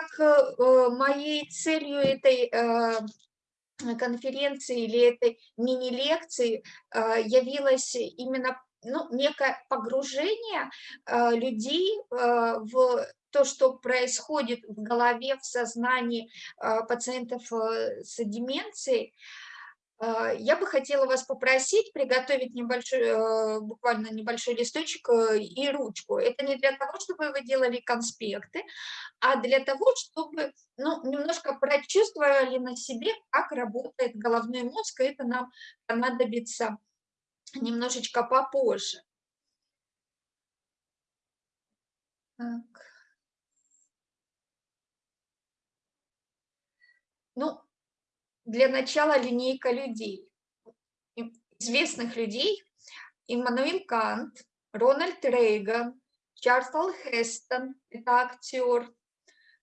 как э, моей целью этой конференции или этой мини-лекции явилось именно ну, некое погружение людей в то, что происходит в голове, в сознании пациентов с деменцией, я бы хотела вас попросить приготовить небольшой, э, буквально небольшой листочек э, и ручку. Это не для того, чтобы вы делали конспекты, а для того, чтобы ну, немножко прочувствовали на себе, как работает головной мозг, и это нам понадобится немножечко попозже. Так. Ну, для начала линейка людей, известных людей, Иммануил Кант, Рональд Рейган, Чарльз Хестон, это актер,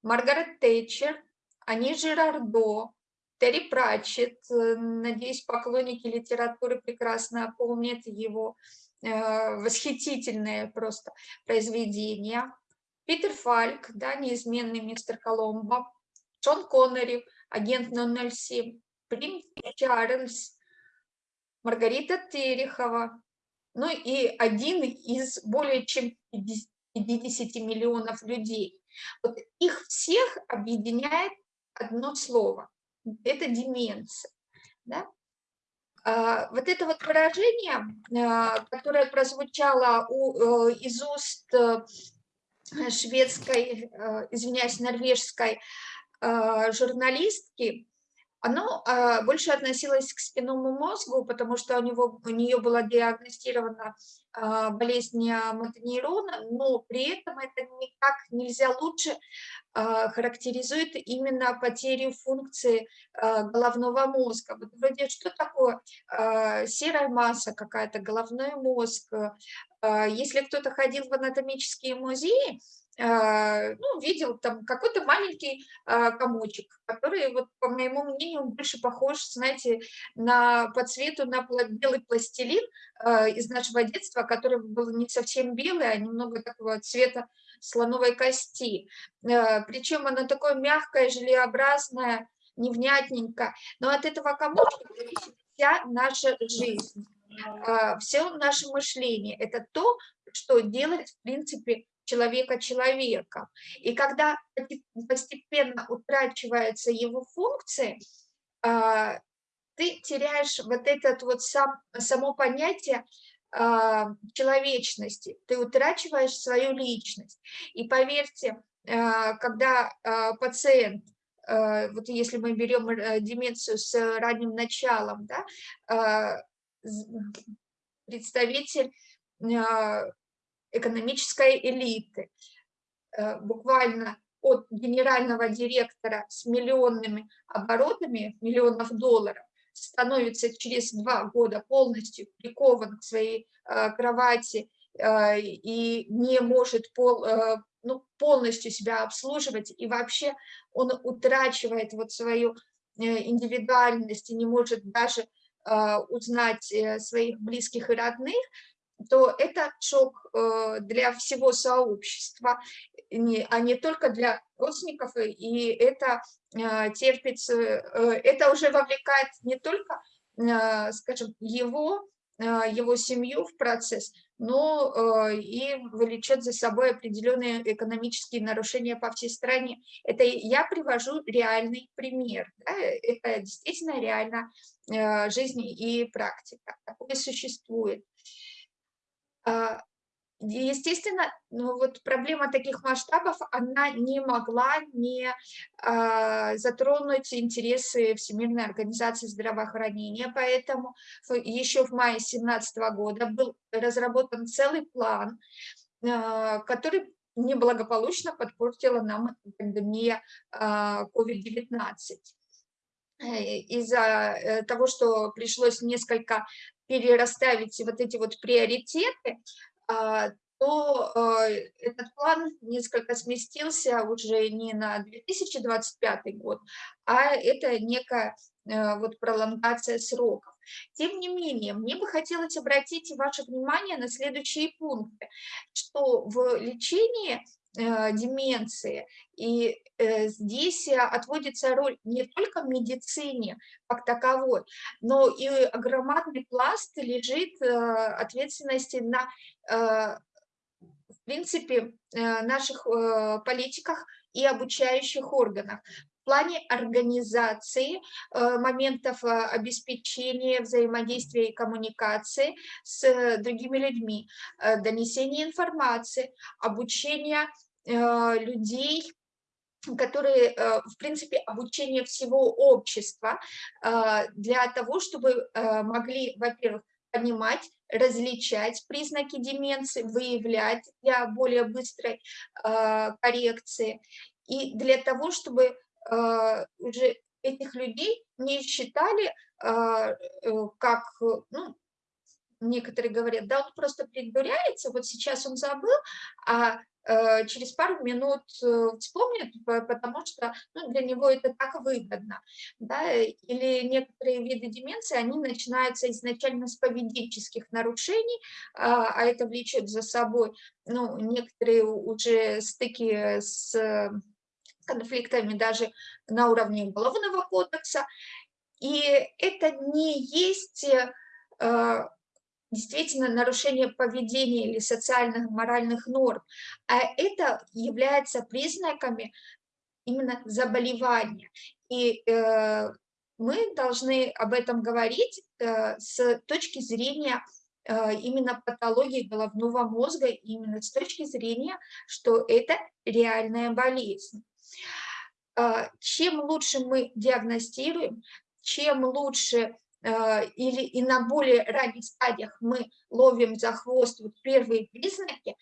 Маргарет Тэтчер, Ани Жирардо, Терри Пратчетт, надеюсь, поклонники литературы прекрасно помнят его э, восхитительное просто произведение. Питер Фальк, да, неизменный мистер Коломбо, Шон Коннери, агент 007, Принц Чарльз, Маргарита Терехова, ну и один из более чем 50 миллионов людей. Вот их всех объединяет одно слово – это деменция. Да? А, вот это вот выражение, а, которое прозвучало у, э, из уст э, шведской, э, извиняюсь, норвежской журналистки, оно а, больше относилось к спинному мозгу, потому что у, него, у нее была диагностирована а, болезнь мотонейрона, но при этом это никак нельзя лучше характеризует именно потерю функции головного мозга. Вот вроде что такое серая масса какая-то, головной мозг. Если кто-то ходил в анатомические музеи, а, ну, видел там какой-то маленький а, комочек, который, вот, по моему мнению, больше похож, знаете, на, по цвету на белый пластилин а, из нашего детства, который был не совсем белый, а немного такого цвета слоновой кости. Причем оно такое мягкое, желеобразное, невнятненько. Но от этого комочка зависит вся наша жизнь, все наше мышление. Это то, что делает, в принципе, человека человека. И когда постепенно утрачивается его функция, а, ты теряешь вот этот вот сам, само понятие а, человечности, ты утрачиваешь свою личность. И поверьте, а, когда пациент, вот если мы берем э, деменцию с ранним началом, да, представитель экономической элиты. Э, буквально от генерального директора с миллионными оборотами, миллионов долларов, становится через два года полностью прикован к своей э, кровати э, и не может пол, ну, полностью себя обслуживать, и вообще он утрачивает вот свою индивидуальность и не может даже узнать своих близких и родных, то это шок э, для всего сообщества, а не только для родственников, и это э, терпится, э, это уже вовлекает не только, скажем, его, его семью в процесс, но и влечет за собой определенные экономические нарушения по всей стране. Это я привожу реальный пример. Да? Это действительно реально жизнь и практика. Такое существует. А, естественно, ну вот проблема таких масштабов, она не могла не а, затронуть интересы Всемирной организации здравоохранения, поэтому еще в мае 2017 года был разработан целый план, а, который неблагополучно подпортила нам пандемия COVID-19 э, из-за э, того, что пришлось несколько перерасставить вот эти вот приоритеты, а, то а, этот план несколько сместился уже не на 2025 год, а это некая вот пролонгация сроков. Тем не менее, мне бы хотелось обратить ваше внимание на следующие пункты, что в лечении деменции. И здесь отводится роль не только медицине как таковой, но и громадный пласт лежит ответственности на, в принципе, наших политиках и обучающих органах. В плане организации э, моментов э, обеспечения взаимодействия и коммуникации с э, другими людьми, донесения информации, обучения людей, которые, в принципе, обучение всего общества для того, чтобы могли, во-первых, понимать, различать признаки деменции, выявлять для более быстрой коррекции. И для того, чтобы уже этих людей не считали э, как, ну, некоторые говорят, да, он просто придуряется, вот сейчас он забыл, а э, через пару минут э, вспомнит, потому что ну, для него это так выгодно. Да? Или некоторые виды деменции, они начинаются изначально с поведенческих нарушений, а, а это влечет за собой ну, некоторые уже стыки с конфликтами даже на уровне Уголовного кодекса. И это не есть э, действительно нарушение поведения или социальных моральных норм, а это является признаками именно заболевания. И э, мы должны об этом говорить э, с точки зрения именно патологии головного мозга, именно с точки зрения, что это реальная болезнь. А, чем лучше мы диагностируем, чем лучше или и на более ранних стадиях мы ловим за хвост вот первые признаки,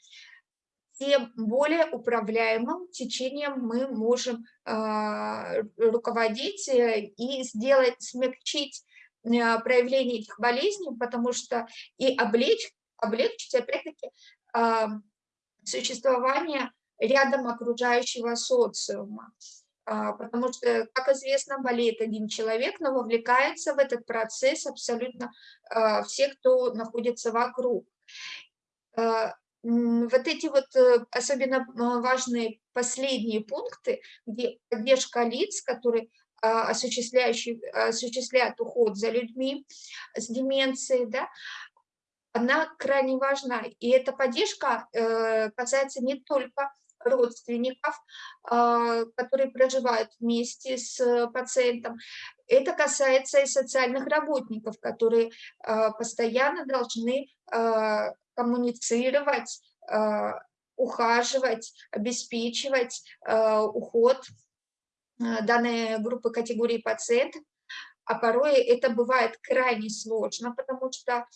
тем более управляемым течением мы можем э, руководить и сделать, смягчить э, проявление этих болезней, потому что и облечь, облегчить, опять-таки, э, существование рядом окружающего социума. А, потому что, как известно, болеет один человек, но вовлекается в этот процесс абсолютно а, все, кто находится вокруг. А, вот эти вот э, особенно важные последние пункты, где поддержка лиц, которые осуществляют уход за людьми с деменцией, да, она крайне важна. И эта поддержка э, касается не только родственников, а, которые проживают вместе с пациентом. Это касается и социальных работников, которые а, постоянно должны а, коммуницировать, ухаживать, обеспечивать уход данной группы категории пациентов, а порой это бывает крайне сложно, потому что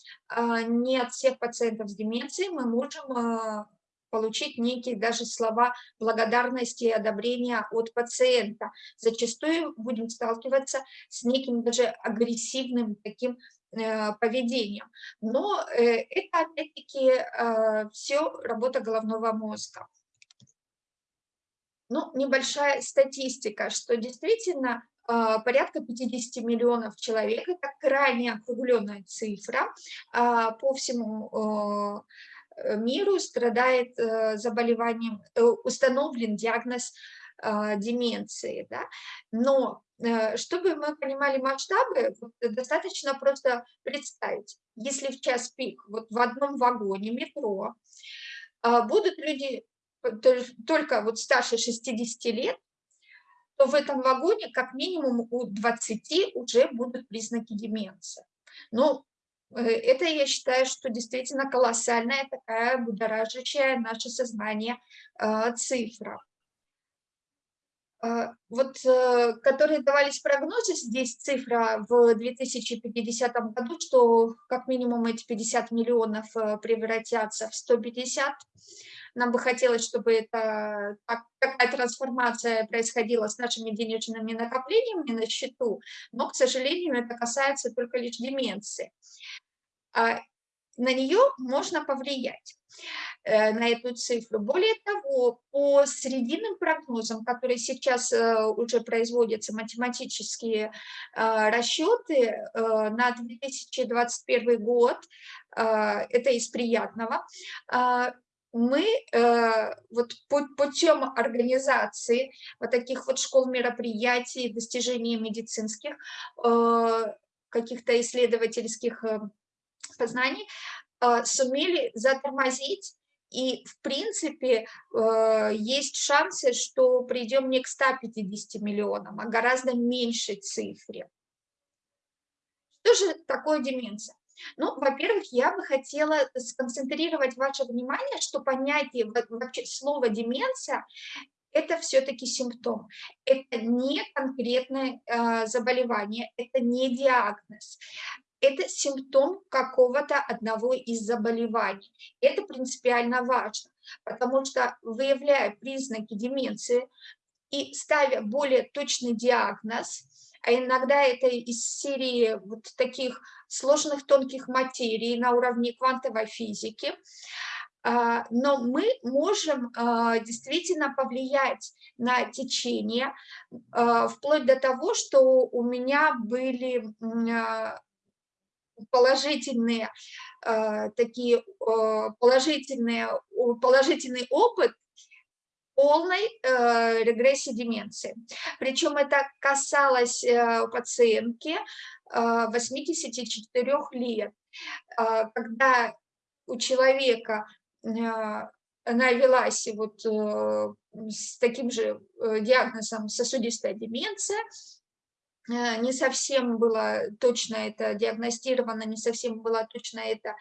не от всех пациентов с деменцией мы можем получить некие даже слова благодарности и одобрения от пациента. Зачастую будем сталкиваться с неким даже агрессивным таким э, поведением. Но э, это опять-таки э, все работа головного мозга. Ну, небольшая статистика, что действительно порядка 50 миллионов человек, это крайне округленная цифра по всему миру страдает э, заболеванием, э, установлен диагноз деменции. Да? Но чтобы мы понимали масштабы, достаточно просто представить, если в час пик вот в одном вагоне метро будут люди только вот старше 60 лет, то в этом вагоне как минимум у 20 уже будут признаки деменции. Ну, Э, это, я считаю, что действительно колоссальная такая будоражащая наше сознание а, цифра. А, вот, э, которые давались прогнозы, здесь цифра в 2050 году, что как минимум эти 50 миллионов э, превратятся в 150. Нам бы хотелось, чтобы это, такая трансформация происходила с нашими денежными накоплениями на счету, но, к сожалению, это касается только лишь деменции. А, на нее можно повлиять, э, на эту цифру. Более того, по срединным прогнозам, которые сейчас э, уже производятся, математические э, расчеты на 2021 год, это из приятного, мы э, вот путем организации вот таких вот школ мероприятий, достижений медицинских, э, каких-то исследовательских э, познаний, э, сумели затормозить и, в принципе, э, есть шансы, что придем не к 150 миллионам, а гораздо меньшей цифре. Что же такое деменция? Ну, во-первых, я бы хотела сконцентрировать ваше внимание, что понятие вообще слова деменция это все-таки симптом. Это не конкретное э, заболевание, это не диагноз. Это симптом какого-то одного из заболеваний. Это принципиально важно, потому что выявляя признаки деменции и ставя более точный диагноз, а иногда это из серии вот таких сложных тонких материй на уровне квантовой физики, а, но мы можем а, действительно повлиять на течение, а, вплоть до того, что у меня были положительные такие положительные положительный опыт полной э, регрессии деменции. Причем это касалось э, пациентки э, 84 лет, э, когда у человека э, она велась вот э, с таким же э, диагнозом сосудистая деменция, э, не совсем было точно это диагностировано, не совсем было точно это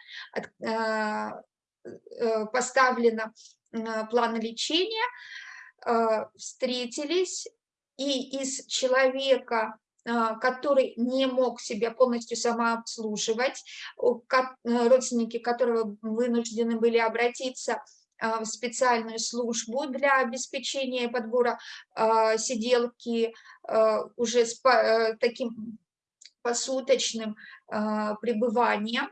поставлено плана лечения, а, встретились, и из человека, а, который не мог себя полностью самообслуживать, родственники которого вынуждены были обратиться а, в специальную службу для обеспечения подбора сиделки уже с таким посуточным пребыванием.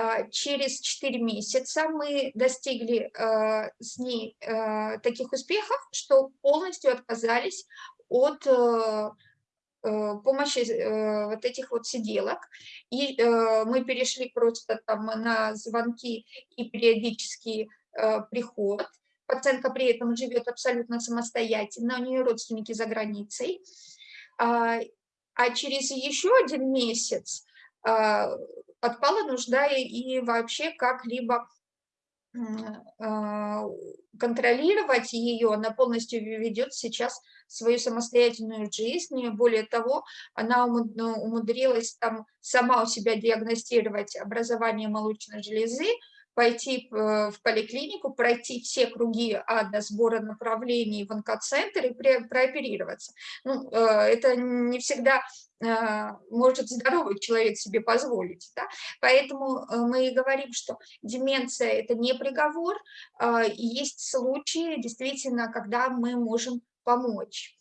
А, через 4 месяца мы достигли а, с ней а, таких успехов, что полностью отказались от помощи вот этих вот сиделок. И мы перешли просто там на звонки и периодический приход. Пациентка при этом живет абсолютно самостоятельно, у нее родственники за границей. А через еще один месяц отпала нужда и вообще как-либо а, контролировать ее, она полностью ведет сейчас свою самостоятельную жизнь, более того, она умудрилась там сама у себя диагностировать образование молочной железы, пойти в поликлинику, пройти все круги ада сбора направлений в онкоцентр и прооперироваться. Ну, э, это не всегда э, может здоровый человек себе позволить. Да? Поэтому э, мы и говорим, что деменция – это не приговор, есть случаи, действительно, когда мы можем помочь.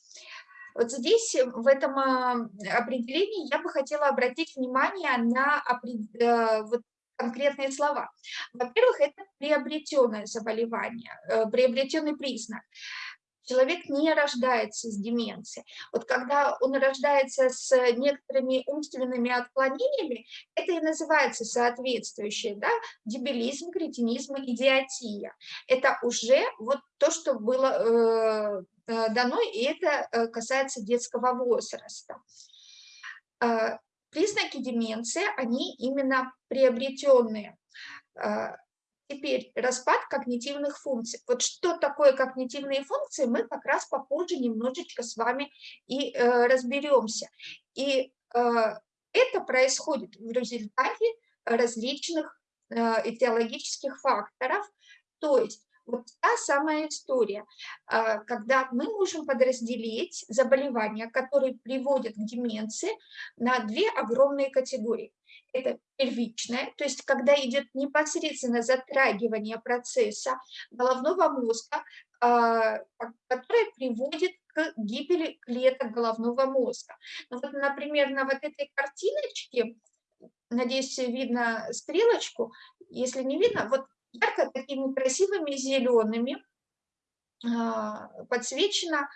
Вот здесь, в этом определении, я бы хотела обратить внимание на вот конкретные слова. Во-первых, это приобретенное заболевание, э, приобретенный признак. Человек не рождается с деменцией. Вот когда он рождается с некоторыми умственными отклонениями, это и называется соответствующее, да, дебилизм, кретинизм, идиотия. Это уже вот то, что было э, э дано, и это э, касается детского возраста признаки деменции, они именно приобретенные. А, теперь распад когнитивных функций. Вот что такое когнитивные функции, мы как раз попозже немножечко с вами и э, разберемся. И э, это происходит в результате различных э, этиологических факторов, то есть вот та самая история, а, когда мы можем подразделить заболевания, которые приводят к деменции, на две огромные категории. Это первичное, то есть когда идет непосредственно затрагивание процесса головного мозга, а, которое приводит к гибели клеток головного мозга. Ну, вот, например, на вот этой картиночке, надеюсь, видно стрелочку, если не видно, вот ярко такими красивыми зелеными а, подсвечена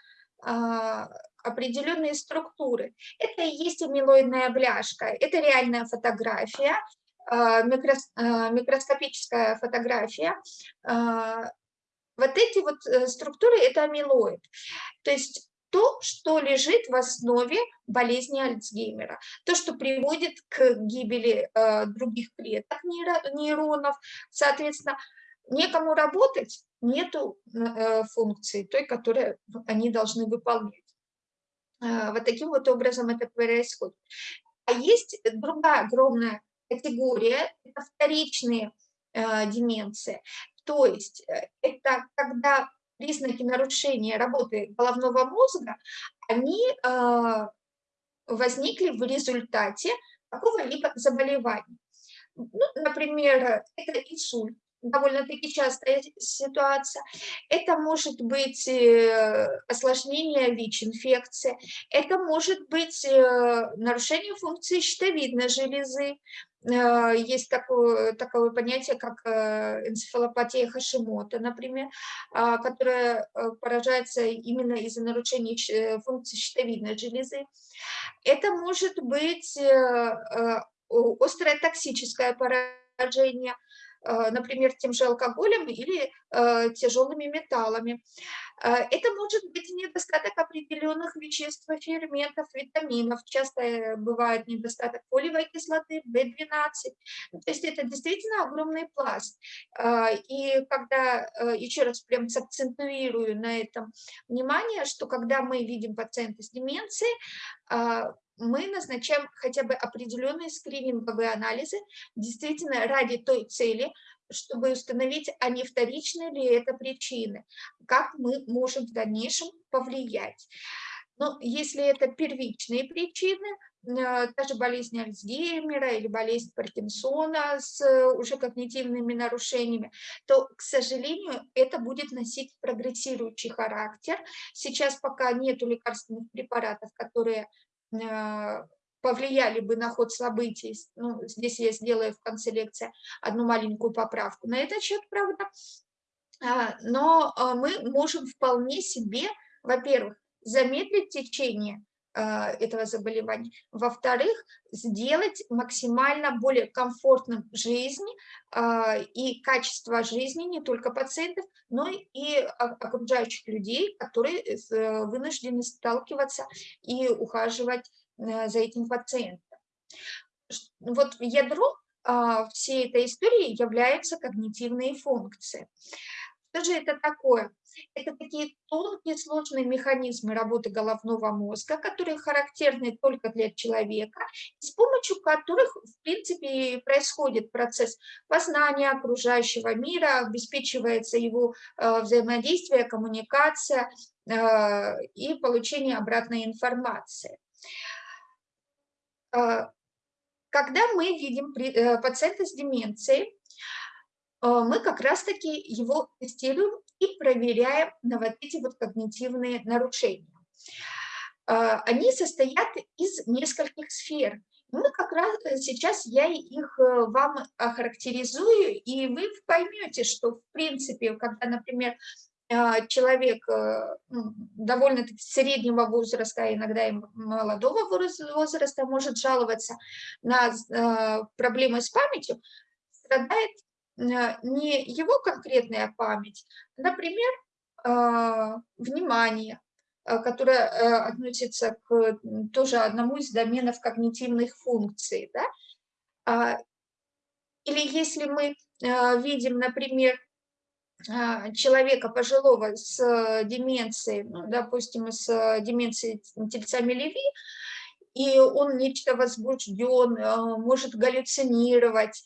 а, определенные структуры. Это и есть амилоидная бляшка, это реальная фотография микроскопическая фотография, вот эти вот э, структуры – это амилоид. То есть то, что лежит в основе болезни Альцгеймера, то, что приводит к гибели э, других клеток нейронов, соответственно, некому работать, нету э, функции той, которую они должны выполнять. Э, вот таким вот образом это происходит. А есть другая огромная категория, это вторичные э, деменции. То есть э, это когда признаки нарушения работы головного мозга, они э, возникли в результате какого-либо заболевания. Ну, например, это инсульт, довольно-таки частая ситуация. Это может быть э, осложнение ВИЧ-инфекции, это может быть нарушение функции щитовидной железы, Э, есть такое, такое понятие, как э, энцефалопатия Хашимота, например, а, которая э, поражается именно из-за нарушения функции щитовидной железы. Это может быть острое токсическое поражение, Э, например, тем же алкоголем или э, тяжелыми металлами. Э, это может быть недостаток определенных веществ, ферментов, витаминов. Часто бывает недостаток фолиевой кислоты, В12. То есть это действительно огромный пласт. И когда, еще раз прям сакцентуирую на этом внимание, что когда мы видим пациента с деменцией, мы назначаем хотя бы определенные скрининговые анализы, действительно ради той цели, чтобы установить, а не вторичные ли это причины, как мы можем в дальнейшем повлиять. Но если это первичные причины, э, та же болезнь Альцгеймера или болезнь Паркинсона с э, уже когнитивными нарушениями, то, к сожалению, это будет носить прогрессирующий характер. Сейчас пока нет лекарственных препаратов, которые Э, повлияли бы на ход событий. Ну, здесь я сделаю в конце лекции одну маленькую поправку на этот счет, правда. А, но а, мы можем вполне себе, во-первых, замедлить течение а, этого заболевания, во-вторых, сделать максимально более комфортным жизнь и качество жизни не только пациентов, но и окружающих людей, которые э, вынуждены сталкиваться и ухаживать за этим пациентом. Вот ядро всей этой истории являются когнитивные функции. Что же это такое? Это такие тонкие сложные механизмы работы головного мозга, которые характерны только для человека, с помощью которых, в принципе, происходит процесс познания окружающего мира, обеспечивается его э, взаимодействие, коммуникация э, и получение обратной информации. Э, когда мы видим пациента с деменцией, а, мы как раз-таки его тестируем и проверяем на вот эти вот когнитивные нарушения. Они состоят из нескольких сфер. Мы как раз э, сейчас я их э, вам охарактеризую, и вы поймете, что в принципе, когда, например, человек э, ну, довольно-таки среднего возраста, иногда и молодого возраста может жаловаться на проблемы с памятью, страдает Э, не его конкретная память, например, а, внимание, э, которое э, относится к тоже одному из доменов когнитивных функций. Да? А, или если мы видим, например, а, человека пожилого с деменцией, ну, допустим, с деменцией тельцами Леви, и он нечто возбужден, может галлюцинировать,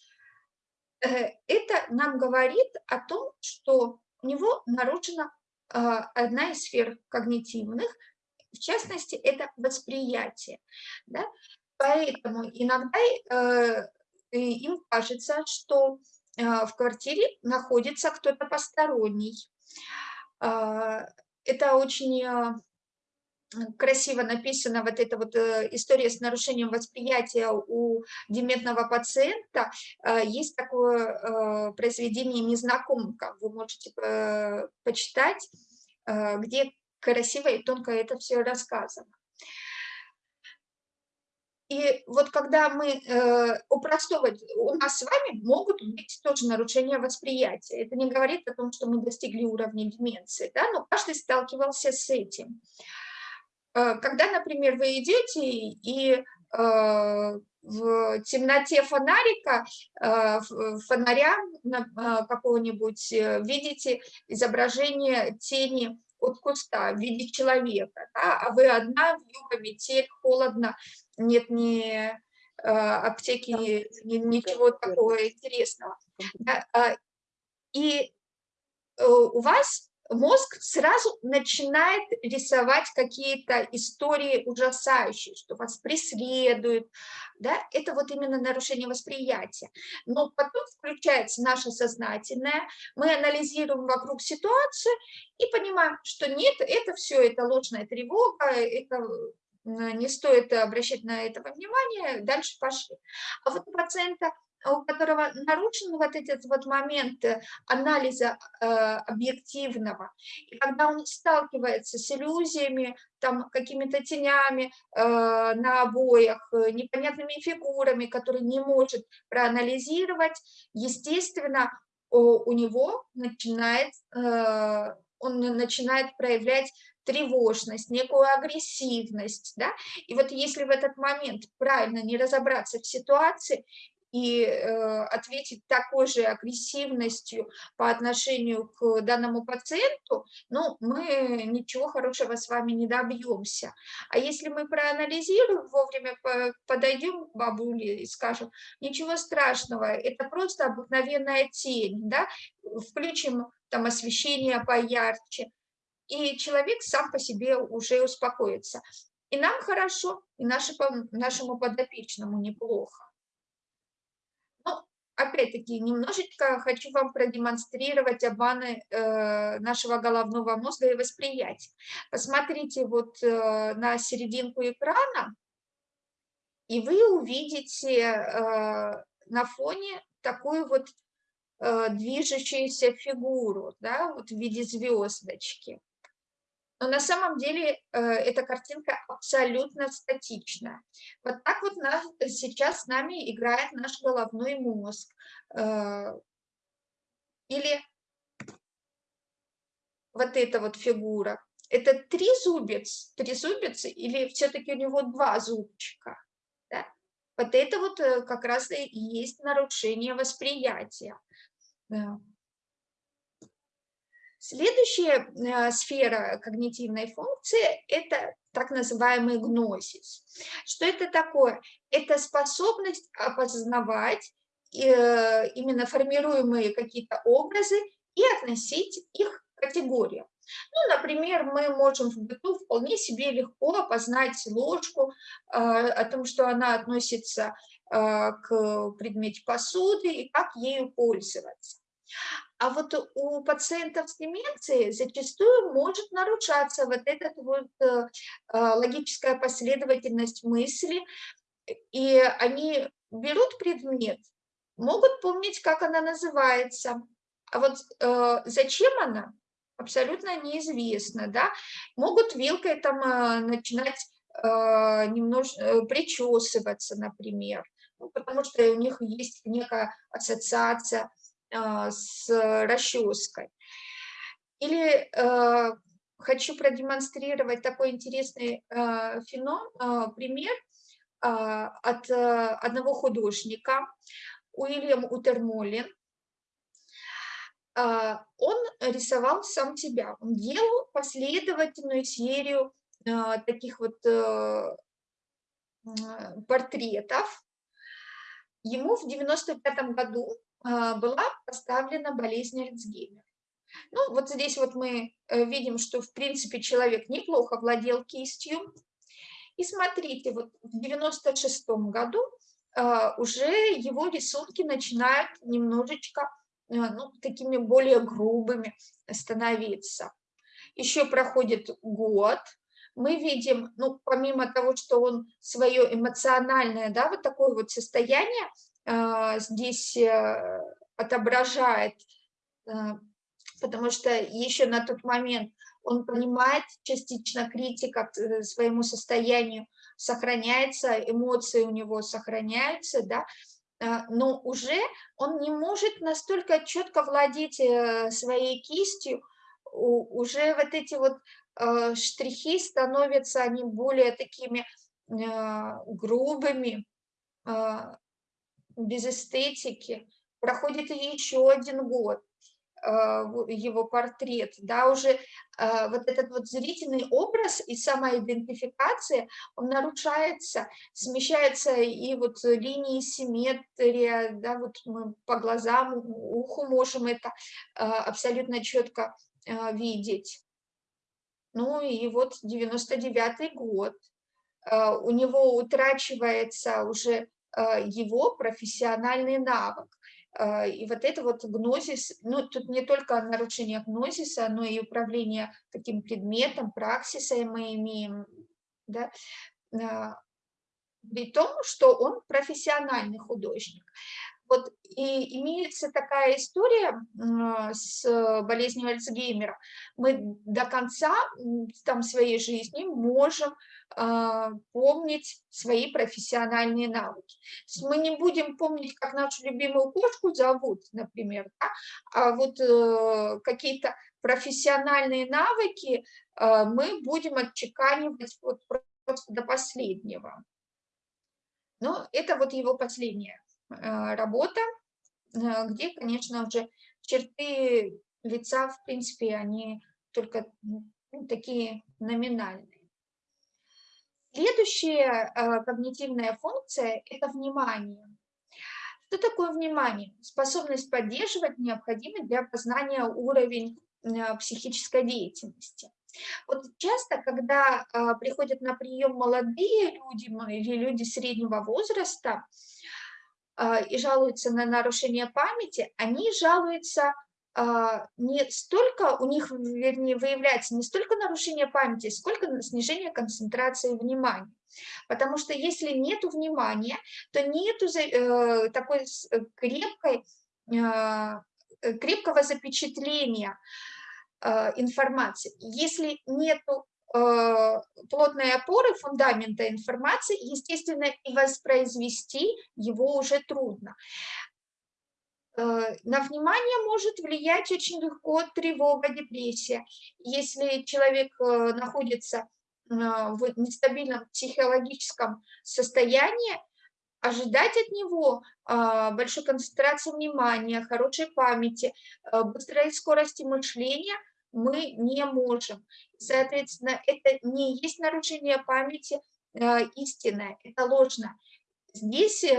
Э, это нам говорит о том, что у него нарушена а, одна из сфер когнитивных, в частности, это восприятие. Да? Поэтому иногда э, им кажется, что э, в квартире находится кто-то посторонний. А, это очень красиво написана вот эта вот э, история с нарушением восприятия у дементного пациента. Э, есть такое э, произведение «Незнакомка», вы можете почитать, где красиво и тонко это все рассказано. И вот когда мы э, у у нас с вами могут быть тоже нарушения восприятия. Это не говорит о том, что мы достигли уровня деменции, да, но каждый сталкивался с этим. Э, когда, например, вы идете и э, в темноте фонарика, э, фонаря э, какого-нибудь, э, видите изображение тени от куста в виде человека, да, а вы одна, в юго, метель, холодно, нет ни аптеки, ни, ничего такого интересного. Да, а, и у вас мозг сразу начинает рисовать какие-то истории ужасающие, что вас преследуют, да, это вот именно нарушение восприятия. Но потом включается наше сознательное, мы анализируем вокруг ситуацию и понимаем, что нет, это все, это ложная тревога, это не стоит обращать на это внимание, дальше пошли. А вот у пациента у которого нарушен вот этот вот момент э, анализа э, объективного, и когда он сталкивается с иллюзиями, там какими-то тенями э, на обоях, э, непонятными фигурами, которые не может проанализировать, естественно, у, него начинает, э, он начинает проявлять тревожность, некую агрессивность, да, и вот если в этот момент правильно не разобраться в ситуации и э, ответить такой же агрессивностью по отношению к данному пациенту, ну, мы ничего хорошего с вами не добьемся. А если мы проанализируем, вовремя подойдем к бабуле и скажем, ничего страшного, это просто обыкновенная тень, да, включим там освещение поярче, и человек сам по себе уже успокоится. И нам хорошо, и нашему подопечному неплохо опять-таки, немножечко хочу вам продемонстрировать обманы э, нашего головного мозга и восприятия. Посмотрите вот э, на серединку экрана, и вы увидите э, на фоне такую вот э, движущуюся фигуру, да, вот в виде звездочки. Но на самом деле э, эта картинка абсолютно статичная. Вот так вот нас, сейчас с нами играет наш головной мозг. Э, или вот эта вот фигура. Это три зубец, три зубец или все-таки у него два зубчика? Да? Вот это вот э, как раз и есть нарушение восприятия. Следующая э, сфера когнитивной функции – это так называемый гносис. Что это такое? Это способность опознавать э, именно формируемые какие-то образы и относить их к категориям. Ну, например, мы можем в быту вполне себе легко опознать ложку, э, о том, что она относится к предмету посуды и как ею пользоваться. А вот у пациентов с деменцией зачастую может нарушаться вот эта вот э, а, логическая последовательность мысли, и они берут предмет, могут помнить, как она называется, а вот э, зачем она, абсолютно неизвестно, да, могут вилкой там э, начинать немножко причесываться, например, ну, потому что у них есть некая ассоциация с расческой. Или э, хочу продемонстрировать такой интересный э, феномен, пример а, от э, одного художника, Уильям Утермолин. А, он рисовал сам себя, он делал последовательную серию таких вот портретов. Ему в 95 году а, была поставлена болезнь Альцгеймера. Ну, вот здесь вот мы э, видим, что, в принципе, человек неплохо владел кистью. И смотрите, вот в 96 году а, уже его рисунки начинают немножечко, э, ну, такими более грубыми становиться. Еще проходит год, мы видим, ну, помимо того, что он свое эмоциональное, да, вот такое вот состояние а, здесь э, отображает, э, потому что еще на тот момент он понимает частично критика к э, своему состоянию, сохраняется, эмоции у него сохраняются, да, а, но уже он не может настолько четко владеть своей кистью, уже вот эти вот штрихи становятся, они более такими а, грубыми, а, без эстетики. Проходит еще один год, а, его портрет, да, уже а, вот этот вот зрительный образ и самоидентификация, он нарушается, смещается и вот линии симметрия, да, вот мы по глазам, уху можем это а, абсолютно четко видеть. Ну и вот 99 год, у него утрачивается уже его профессиональный навык. А, и вот это вот гнозис, ну, тут не только нарушение гнозиса, но и управление таким предметом, праксисой мы имеем, да, а, при том, что он профессиональный художник. Вот и имеется такая история с болезнью Альцгеймера. Мы до конца там, своей жизни можем а, помнить свои профессиональные навыки. мы не будем помнить, как нашу любимую кошку зовут, например, да? а вот э, какие-то профессиональные навыки э, мы будем отчеканивать вот просто до последнего. Но это вот его последняя э, работа, где, конечно, уже черты лица, в принципе, они только такие номинальные. Следующая э, когнитивная функция – это внимание. Что такое внимание? Способность поддерживать необходимый для познания уровень э, психической деятельности. Вот часто, когда э, приходят на прием молодые люди или люди среднего возраста и жалуются на нарушение памяти, они жалуются не столько, у них, вернее, выявляется не столько нарушение памяти, сколько снижение концентрации внимания. Потому что если нет внимания, то нет э, такой э, крепкой, а, э, крепкого запечатления информации. Если нет плотной опоры, фундамента информации, естественно, и воспроизвести его уже трудно. Э, на внимание может влиять очень легко тревога, депрессия. Если человек э, находится э, в нестабильном психологическом состоянии, ожидать от него большой концентрации внимания, хорошей памяти, быстрой скорости мышления мы не можем. Соответственно, это не есть нарушение памяти истинное, это ложно. Здесь э,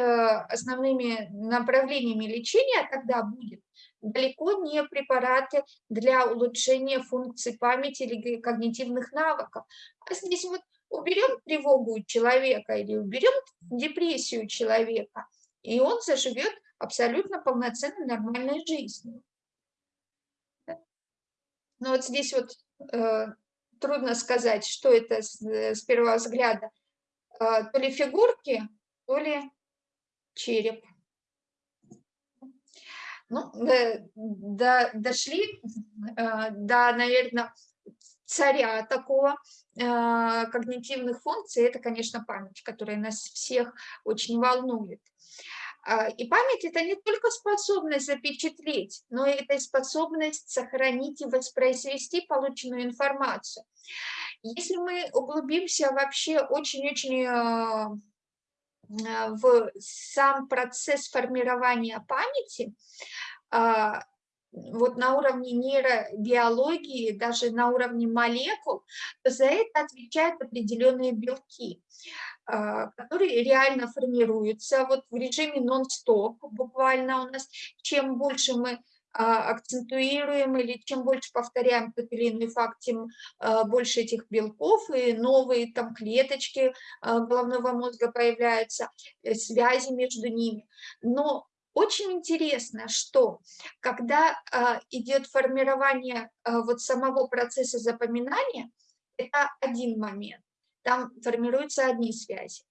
основными направлениями лечения тогда будет далеко не препараты для улучшения функций памяти или когнитивных навыков. А здесь вот уберем тревогу человека или уберем депрессию человека, и он заживет абсолютно полноценной нормальной жизнью. Но вот здесь вот э, трудно сказать, что это с, с первого взгляда. Э, то ли фигурки, то ли череп. Ну, э, до, дошли э, до, наверное, царя такого э, когнитивных функций, это, конечно, память, которая нас всех очень волнует. А, и память – это не только способность запечатлеть, но это и способность сохранить и воспроизвести полученную информацию. Если мы углубимся вообще очень-очень в сам процесс формирования памяти, а, вот на уровне нейробиологии, даже на уровне молекул, за это отвечают определенные белки, а, которые реально формируются вот в режиме нон-стоп буквально у нас. Чем больше мы а, акцентуируем или чем больше повторяем тот или иной факт, тем а, больше этих белков и новые там клеточки а, головного мозга появляются, э, связи между ними. Но очень интересно, что когда идет формирование вот самого процесса запоминания, это один момент, там формируются одни связи.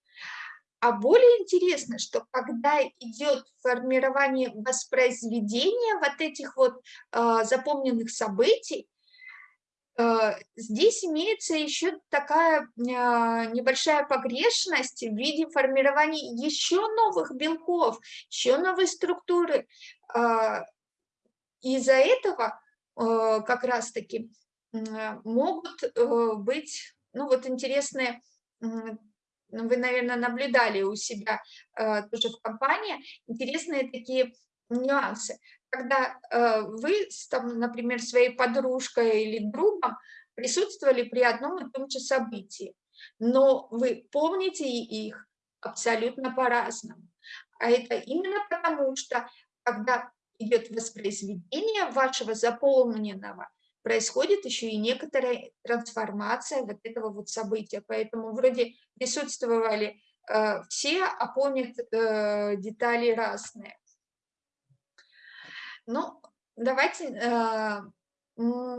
А более интересно, что когда идет формирование воспроизведения вот этих вот э, запомненных событий, Э, здесь имеется еще такая а, небольшая погрешность в виде формирования еще новых белков, еще новой структуры. А, из-за этого э, как раз-таки могут э, быть, ну вот интересные, вы, наверное, наблюдали у себя тоже в компании, интересные такие нюансы когда э, вы, там, например, своей подружкой или другом присутствовали при одном и том же событии, но вы помните их абсолютно по-разному. А это именно потому, что когда идет воспроизведение вашего заполненного, происходит еще и некоторая трансформация вот этого вот события. Поэтому вроде присутствовали э, все, а помнят э, детали разные. Ну, давайте, э,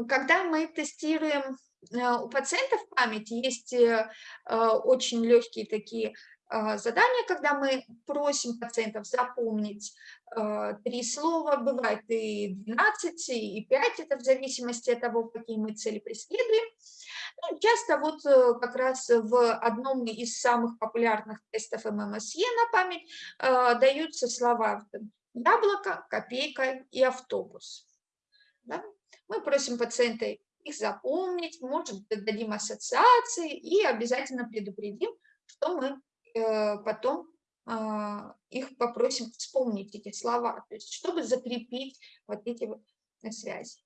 когда мы тестируем э, у пациентов память, есть э, очень легкие такие задания, когда мы просим пациентов запомнить три слова, бывает и 12, и 5, это в зависимости от того, какие мы цели преследуем. Ну, часто вот как раз в одном из самых популярных тестов ММСЕ на память даются слова яблоко, копейка и автобус. Да? Мы просим пациента их запомнить, может, дадим ассоциации и обязательно предупредим, что мы э, потом э, их попросим вспомнить эти слова, то есть чтобы закрепить вот эти вот связи.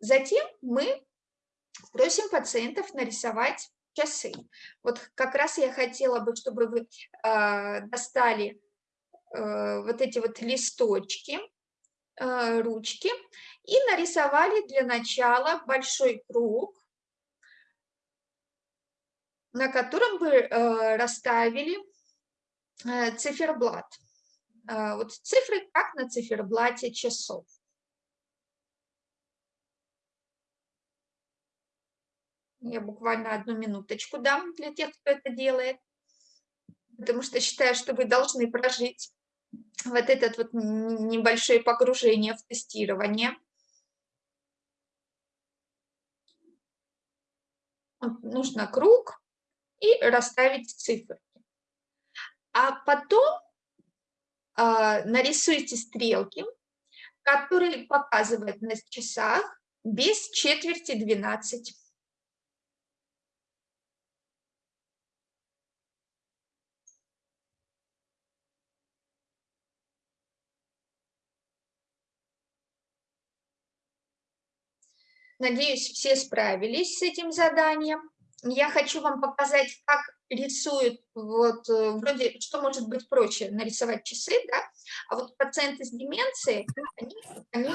Затем мы просим пациентов нарисовать часы. Вот как раз я хотела бы, чтобы вы э, достали Э, вот эти вот листочки, э, ручки и нарисовали для начала большой круг, на котором бы э, расставили циферблат. Вот цифры, как на циферблате часов. Я буквально одну минуточку дам для тех, кто это делает, потому что считаю, что вы должны прожить вот этот вот небольшое погружение в тестирование. Нужно круг и расставить цифры. А потом э, нарисуйте стрелки, которые показывают на часах без четверти 12. Надеюсь, все справились с этим заданием. Я хочу вам показать, как рисуют, вот, э, вроде, что может быть проще, нарисовать часы, да, а вот пациенты с деменцией, они, они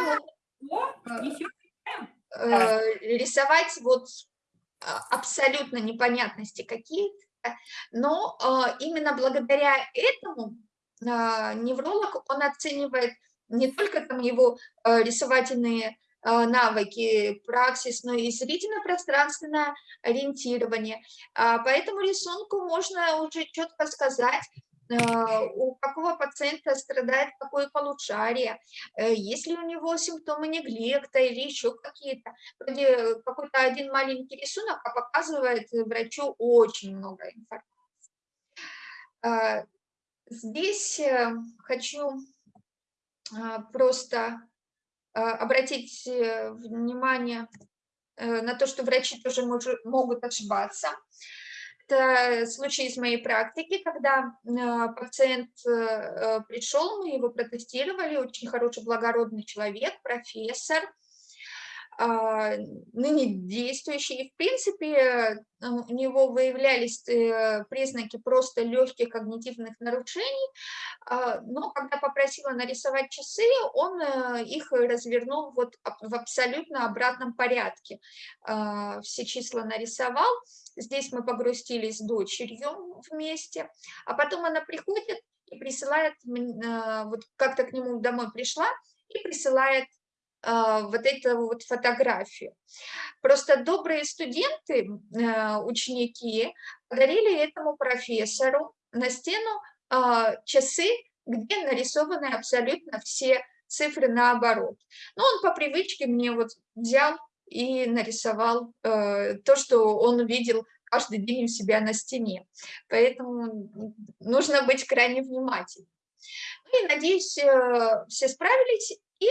могут э, э, рисовать вот а, абсолютно непонятности какие-то, но э, именно благодаря этому э, невролог, он оценивает не только там его э, рисовательные навыки, праксис, но и зрительно-пространственное ориентирование. А, по этому рисунку можно уже четко сказать, а, у какого пациента страдает какое полушарие, э, ли у него симптомы неглекта или еще какие-то. Вроде какой-то один маленький рисунок а показывает врачу очень много информации. Здесь э, хочу просто а, обратить э, внимание э, на то, что врачи тоже могут ошибаться. Это случай из моей практики, когда а, пациент э, пришел, мы его протестировали, очень хороший, благородный человек, профессор, а, ныне действующий. И, в принципе, у него выявлялись э, признаки просто легких когнитивных нарушений, а, но когда попросила нарисовать часы, он э, их развернул вот в абсолютно обратном порядке. А, все числа нарисовал, здесь мы погрустили с дочерью вместе, а потом она приходит и присылает, вот как-то к нему домой пришла, и присылает а, вот эту вот фотографию. Просто добрые студенты, а, ученики подарили этому профессору на стену а, часы, где нарисованы абсолютно все цифры наоборот. Но он по привычке мне вот взял и нарисовал э, то, что он видел каждый день у себя на стене. Поэтому нужно быть крайне внимательным. Ну и, надеюсь, э, все справились. И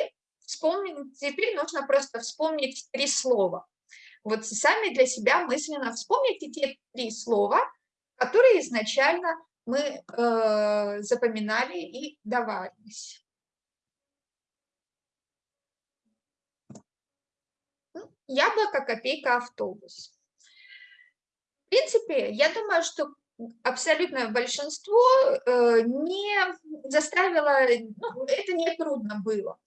вспомнить, теперь нужно просто вспомнить три слова. Вот сами для себя мысленно вспомните те три слова, которые изначально мы э, запоминали и давались. Яблоко, копейка, автобус. В принципе, я думаю, что абсолютное большинство э, не заставило, ну, это не трудно было.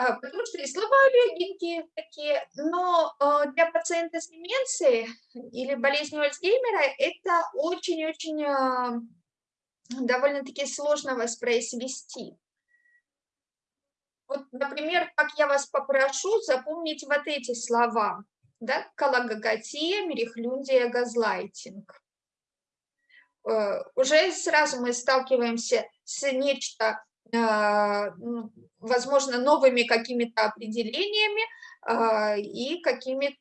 А, потому что и слова легенькие такие, но э, для пациента с деменцией или болезнью Альцгеймера это очень-очень э, довольно-таки сложно воспроизвести. Вот, например, как я вас попрошу запомнить вот эти слова, да, калагагатия, мерехлюндия, газлайтинг. Э, уже сразу мы сталкиваемся с нечто, возможно, новыми какими-то определениями э, и какими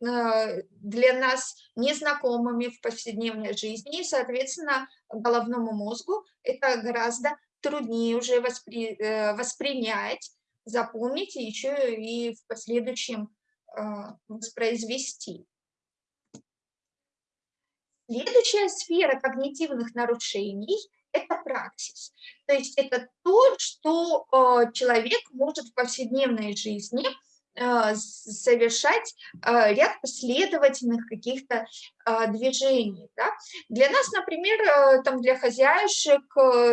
для нас незнакомыми в повседневной жизни, и, соответственно, головному мозгу это гораздо труднее уже воспри, воспринять, запомнить и еще и в последующем воспроизвести. Следующая сфера когнитивных нарушений – это праксис. То есть это то, что э, человек может в повседневной жизни э, совершать э, ряд последовательных каких-то движений. Да? Для нас, например, там для хозяюшек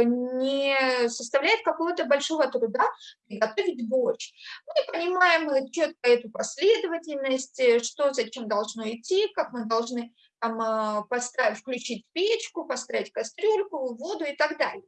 не составляет какого-то большого труда приготовить борщ. Мы понимаем четко эту последовательность, что зачем должно идти, как мы должны там, а, поставить, включить печку, поставить кастрюльку, воду и так далее.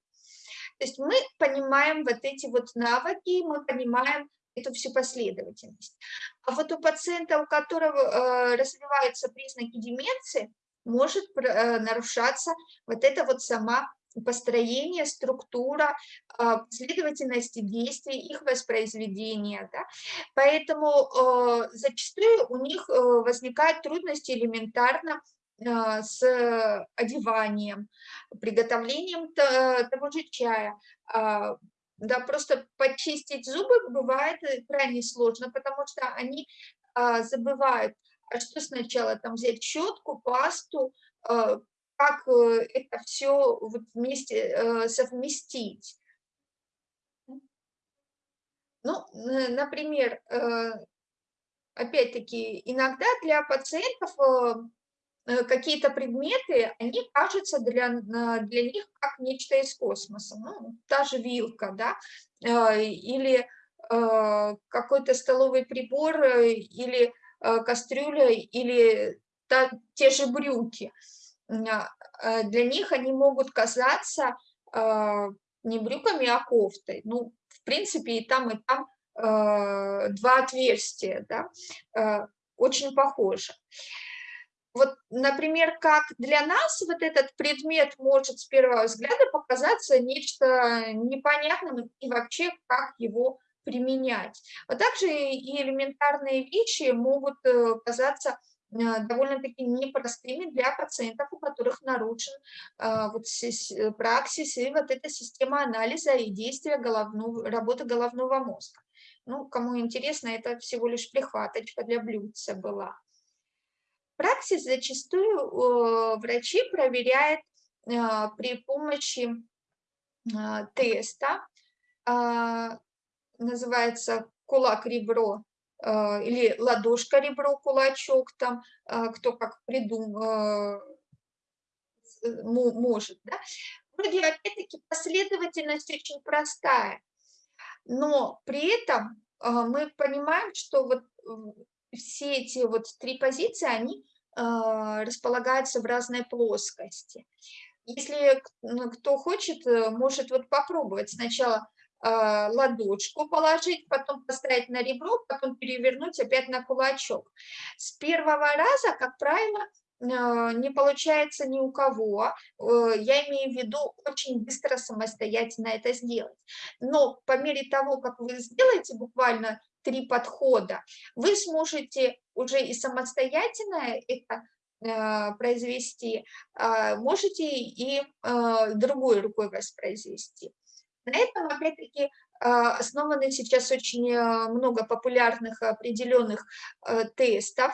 То есть мы понимаем вот эти вот навыки, мы понимаем эту всю последовательность. А вот у пациента, у которого э, развиваются признаки деменции, может э, нарушаться вот это вот сама построение, структура, э, последовательности действий, их воспроизведения. Да? Поэтому э, зачастую у них э, возникают трудности элементарно с одеванием, приготовлением того же чая. А, да, просто почистить зубы бывает э, крайне сложно, потому что они а, забывают, а что сначала там взять щетку, пасту, как э, это все вместе э, совместить. Ну, например, опять-таки, иногда для пациентов Э, какие-то предметы, они кажутся для, для них как нечто из космоса. Ну, та же вилка, да, э, или э, какой-то столовый прибор, или кастрюля, или та, те же брюки. Для них они могут казаться не брюками, а кофтой. Ну, в принципе, и там, и там два отверстия, да, очень похоже. Вот, например, как для нас вот этот предмет может с первого взгляда показаться нечто непонятным и вообще как его применять. А также и элементарные вещи могут э, казаться э, довольно-таки непростыми для пациентов, у которых нарушен э, вот праксис и вот эта система анализа и действия головного, работы головного мозга. Ну, кому интересно, это всего лишь прихваточка для блюдца была праксис зачастую э, врачи проверяют э, при помощи э, теста, называется кулак-ребро или ладошка-ребро, кулачок, там, кто как придумал, может. Да? Вроде, опять-таки, последовательность очень простая, но при этом мы понимаем, что вот все эти вот три позиции, они э, располагаются в разной плоскости. Если ну, кто хочет, э, может вот попробовать сначала э, ладошку положить, потом поставить на ребро, потом перевернуть опять на кулачок. С первого раза, как правило, не получается ни у кого, я имею в виду очень быстро самостоятельно это сделать. Но по мере того, как вы сделаете буквально три подхода. Вы сможете уже и самостоятельно это э, произвести, э, можете и э, другой рукой воспроизвести. На этом, опять-таки, э, основаны сейчас очень э, много популярных определенных тестов,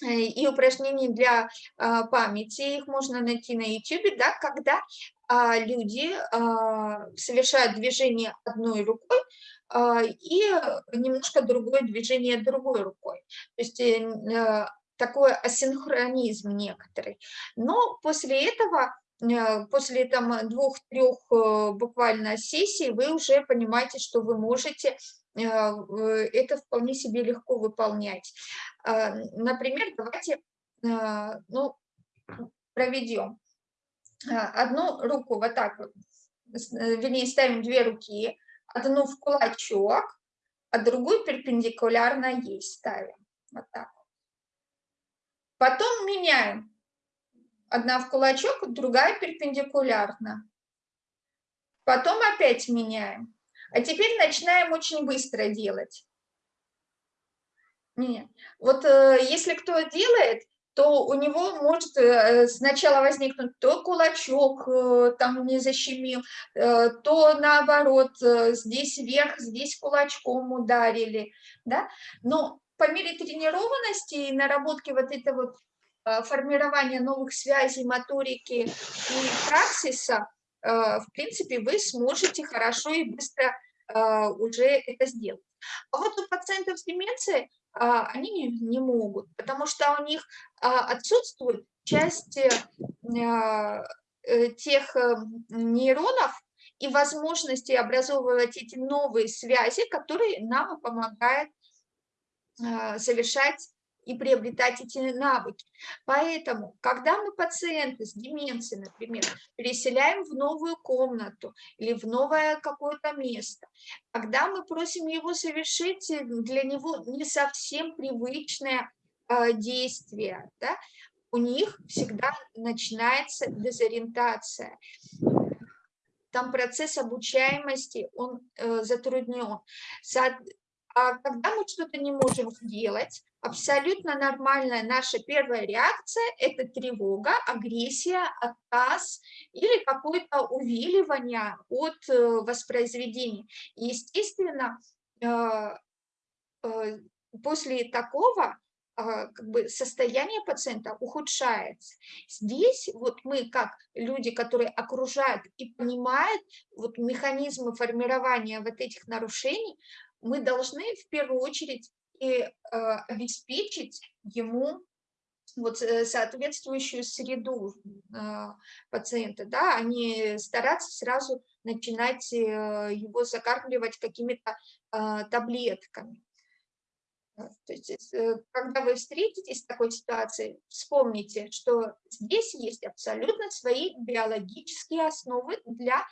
и упражнений для а, памяти, их можно найти на YouTube, да, когда а, люди а, совершают движение одной рукой и немножко другое движение другой рукой. То есть э, такой асинхронизм некоторый. Но после этого Э, после там двух-трех э, буквально сессий вы уже понимаете, что вы можете э, это вполне себе легко выполнять. Например, давайте ну, проведем. Одну руку вот так вернее, ставим две руки, одну в кулачок, а другую перпендикулярно ей ставим. Вот так. Потом меняем Одна в кулачок, другая перпендикулярно. Потом опять меняем. А теперь начинаем очень быстро делать. Нет. Вот э, если кто делает, то у него может э, сначала возникнуть то кулачок э, там не защемил, э, то наоборот, э, здесь вверх, здесь кулачком ударили, да. Но по мере тренированности и наработки вот этой вот Э, формирования новых связей, моторики и праксиса, э, в принципе, вы сможете хорошо и быстро э, уже это сделать. А вот у пациентов с деменцией они не могут, потому что у них отсутствует часть тех нейронов и возможности образовывать эти новые связи, которые нам помогают совершать и приобретать эти навыки. Поэтому, когда мы пациента с деменцией, например, переселяем в новую комнату или в новое какое-то место, когда мы просим его совершить для него не совсем привычное э, действие, да, у них всегда начинается дезориентация. Там процесс обучаемости, он э, затруднен. А когда мы что-то не можем сделать, абсолютно нормальная наша первая реакция – это тревога, агрессия, отказ или какое-то увиливание от э, воспроизведения. естественно, э, э, после такого как бы состояние пациента ухудшается. Здесь вот мы, как люди, которые окружают и понимают вот механизмы формирования вот этих нарушений, мы должны в первую очередь и э, обеспечить ему вот э, соответствующую среду э, пациента, да, а не стараться сразу начинать его закармливать какими-то таблетками. То есть, когда вы встретитесь с такой ситуацией, вспомните, что здесь есть абсолютно свои биологические основы для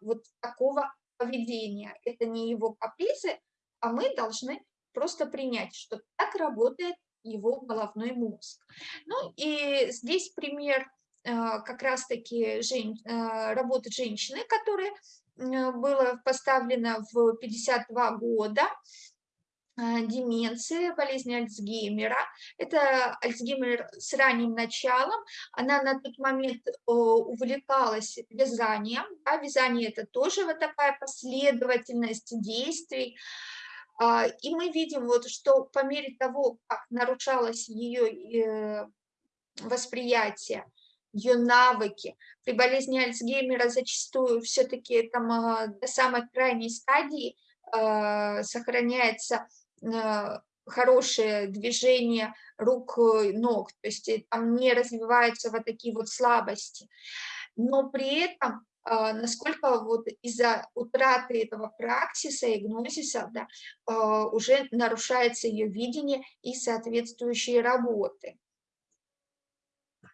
вот такого поведения. Это не его капризы, а мы должны просто принять, что так работает его головной мозг. Ну и здесь пример э, как раз-таки жен, э, работы женщины, которая была поставлена в 52 года, деменции, болезни Альцгеймера. Это Альцгеймер с ранним началом. Она на тот момент увлекалась вязанием. А вязание – это тоже вот такая последовательность действий. А, и мы видим, вот, что по мере того, как нарушалось ее э, восприятие, ее навыки, при болезни Альцгеймера зачастую все-таки там до самой крайней стадии сохраняется хорошее движение рук, э, ног, то есть э, там не развиваются вот такие вот слабости. Но при этом а, насколько вот из-за утраты этого праксиса и гнозиса да, а, уже нарушается ее видение и соответствующие работы.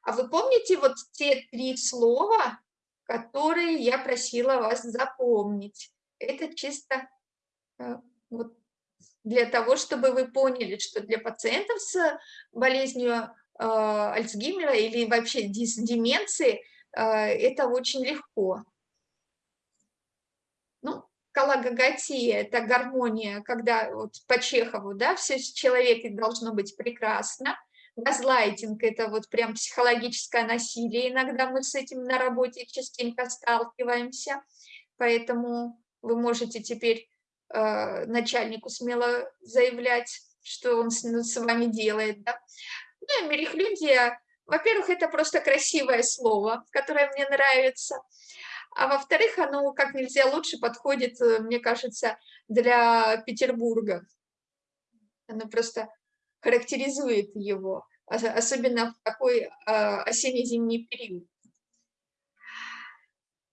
А вы помните вот те три слова, которые я просила вас запомнить? Это чисто э, вот для того, чтобы вы поняли, что для пациентов с болезнью э, Альцгеймера или вообще с деменцией – а, это очень легко. Ну, калагагатия – это гармония, когда вот по Чехову, да, все в человеке должно быть прекрасно. Газлайтинг – это вот прям психологическое насилие, иногда мы с этим на работе частенько сталкиваемся, поэтому вы можете теперь э, начальнику смело заявлять, что он с, с вами делает, да. Ну и мерехлюндия, во-первых, это просто красивое слово, которое мне нравится, а во-вторых, оно как нельзя лучше подходит, э, мне кажется, для Петербурга. Оно просто характеризует его, особенно в такой а, осенне-зимний период.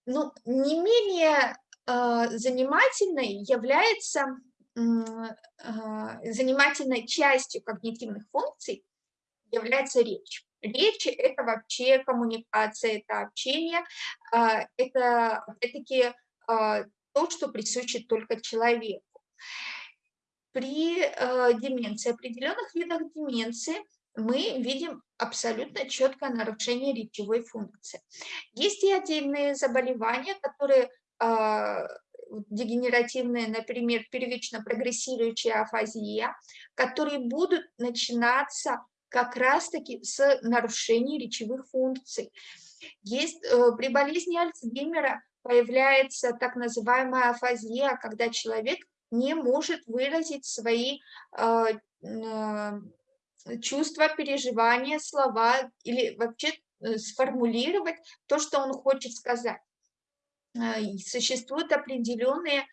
Ну, не менее занимательной является а, занимательной частью когнитивных функций является речь. Речь – это вообще коммуникация, это общение, а, это, опять-таки, а, то, что присуще только человеку. При а, деменции, определенных видах деменции мы видим абсолютно четкое нарушение речевой функции. Есть и отдельные заболевания, которые дегенеративные, например, первично прогрессирующая афазия, которые будут начинаться как раз-таки с нарушением речевых функций. Есть, э, при болезни Альцгеймера появляется так называемая афазия, когда человек не может выразить свои э, э, чувства, переживания, слова или вообще сформулировать то, что он хочет сказать. Существуют определенные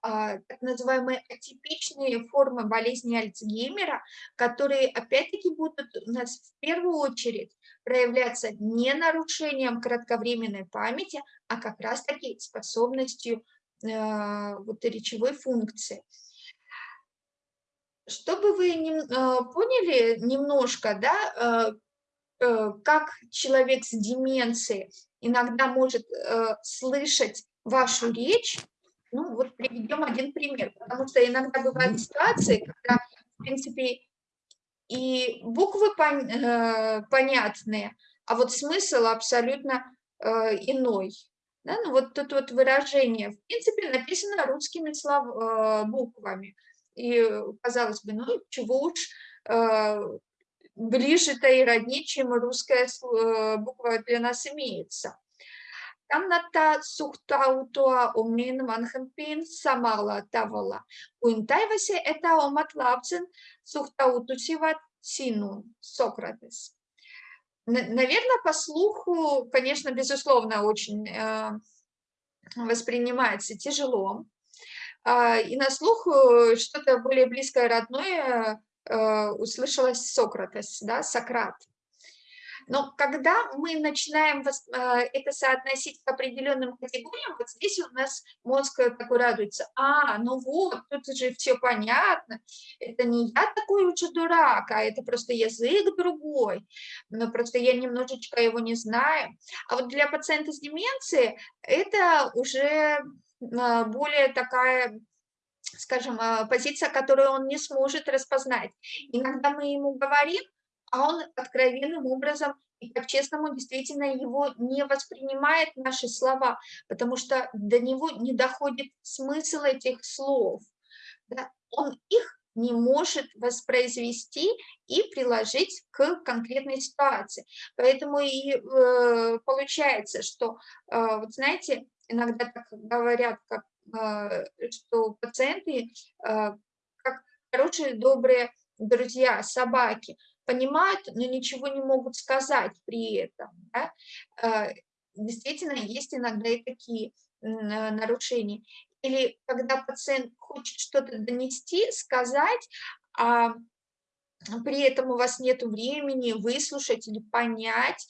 а, так называемые атипичные формы болезни Альцгеймера, которые опять-таки будут у нас в первую очередь проявляться не нарушением кратковременной памяти, а как раз-таки способностью э, вот, речевой функции. Чтобы вы не, э, поняли немножко, да, э, как человек с деменцией иногда может э, слышать вашу речь, ну, вот приведем один пример, потому что иногда бывают ситуации, когда, в принципе, и буквы пон, э, понятные, а вот смысл абсолютно э, иной. Да? Ну, вот тут вот выражение, в принципе, написано русскими слов, э, буквами. И, казалось бы, ну, чего уж э, ближе-то и роднее, чем русская э, буква для нас имеется. Omiin vanhempiin samalla tavalla kuin toivoisi, että omat lapsen suhtautuisivat sinun, Сократес. Наверное, по слуху, конечно, безусловно, очень э, воспринимается тяжело. Э, и на слух что-то более близкое, родное э, услышалось Сократес, да, Сократ. Но когда мы начинаем а, это соотносить к определенным категориям, вот здесь у нас мозг такой радуется. А, ну вот, тут же все понятно. Это не я такой уже дурак, а это просто язык другой. Но просто я немножечко его не знаю. А вот для пациента с деменцией это уже а, более такая скажем, а, позиция, которую он не сможет распознать. Иногда мы ему говорим, а он откровенным образом и по-честному действительно его не воспринимает наши слова, потому что до него не доходит смысл этих слов. Да? Он их не может воспроизвести и приложить к конкретной ситуации. Поэтому и э, получается, что, э, вот знаете, иногда так говорят, как, что пациенты, э, как хорошие, добрые друзья, собаки, понимают, но ничего не могут сказать при этом. Да? А, действительно, есть иногда и такие нарушения. Или когда пациент хочет что-то донести, сказать, а при этом у вас нет времени выслушать или понять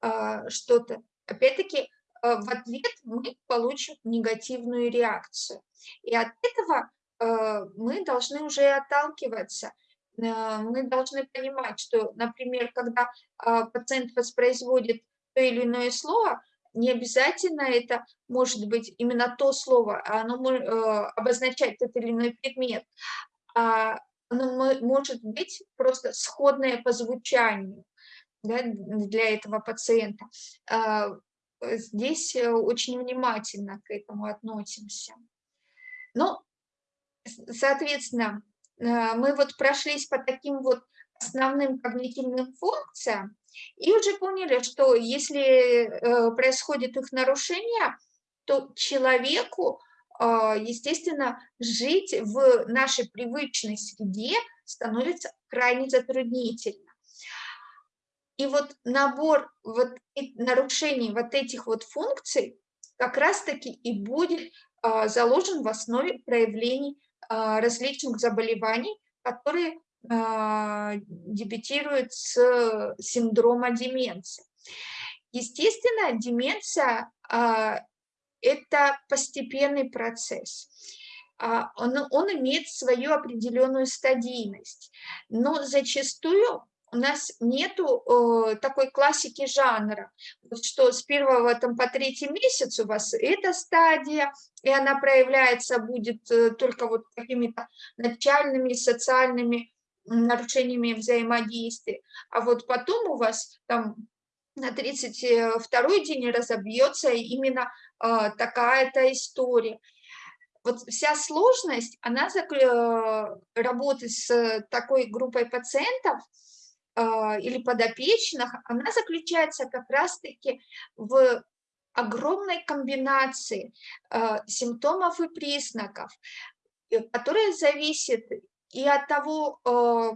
а, что-то, опять-таки, а, в ответ мы получим негативную реакцию. И от этого мы должны уже отталкиваться – Э, мы должны понимать, что, например, когда пациент воспроизводит то или иное слово, не обязательно это может быть именно то слово, а оно может э, обозначать тот или иной предмет. А оно может быть просто сходное по звучанию да, для этого пациента. А, здесь э, очень внимательно к этому относимся. Ну, соответственно, э, мы вот прошлись по таким вот основным когнитивным функциям и уже поняли, что если э, происходит их нарушение, то человеку, а, естественно, жить в нашей привычной среде становится крайне затруднительно. И вот набор вот нарушений вот этих вот функций как раз-таки и будет а, заложен в основе проявлений а, различных заболеваний, которые а, дебютируют с синдрома деменции. Естественно, деменция – это постепенный процесс. Он, он имеет свою определенную стадийность, но зачастую у нас нету э, такой классики жанра, что с первого там, по третий месяц у вас эта стадия, и она проявляется будет э, только вот какими-то начальными социальными нарушениями взаимодействия, а вот потом у вас там на 32 день разобьется именно э, такая-то история. Вот вся сложность, она э, работы с такой группой пациентов – или подопечных, она заключается как раз-таки в огромной комбинации а, симптомов и признаков, э, которые зависят и от того, а,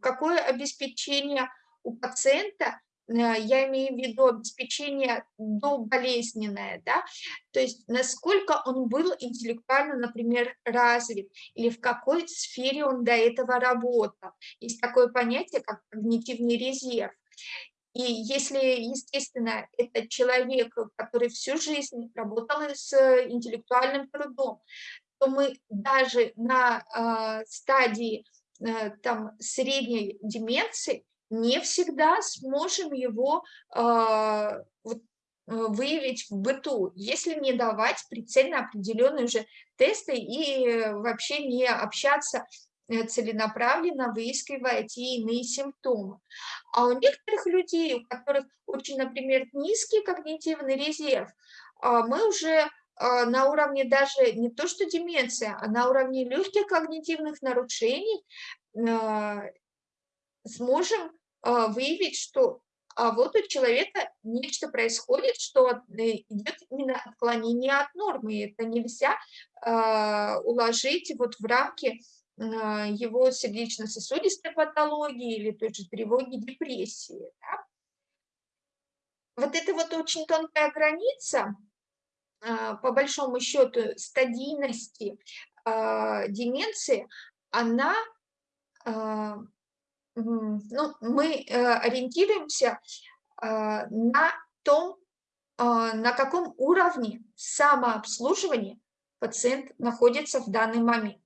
какое обеспечение у пациента я имею в виду обеспечение доболезненное, да, то есть насколько он был интеллектуально, например, развит, или в какой сфере он до этого работал. Есть такое понятие, как когнитивный резерв. И если, естественно, это человек, который всю жизнь работал с интеллектуальным трудом, то мы даже на э, стадии э, там, средней деменции не всегда сможем его а, вот, э, выявить в быту, если не давать прицельно определенные уже тесты и вообще не общаться э, целенаправленно, выискивая те иные симптомы. А у некоторых людей, у которых очень, например, низкий когнитивный резерв, а, мы уже а, на уровне даже не то что деменция, а на уровне легких когнитивных нарушений сможем а, выявить, что а вот у человека нечто происходит, что э, идет именно отклонение от нормы. Это нельзя э, уложить вот в рамки э, его сердечно-сосудистой патологии или той же тревоги, депрессии. Да? Вот это вот очень тонкая граница, по большому счету, стадийности деменции, она ну, мы э, ориентируемся а, на том, а, на каком уровне самообслуживания пациент находится в данный момент.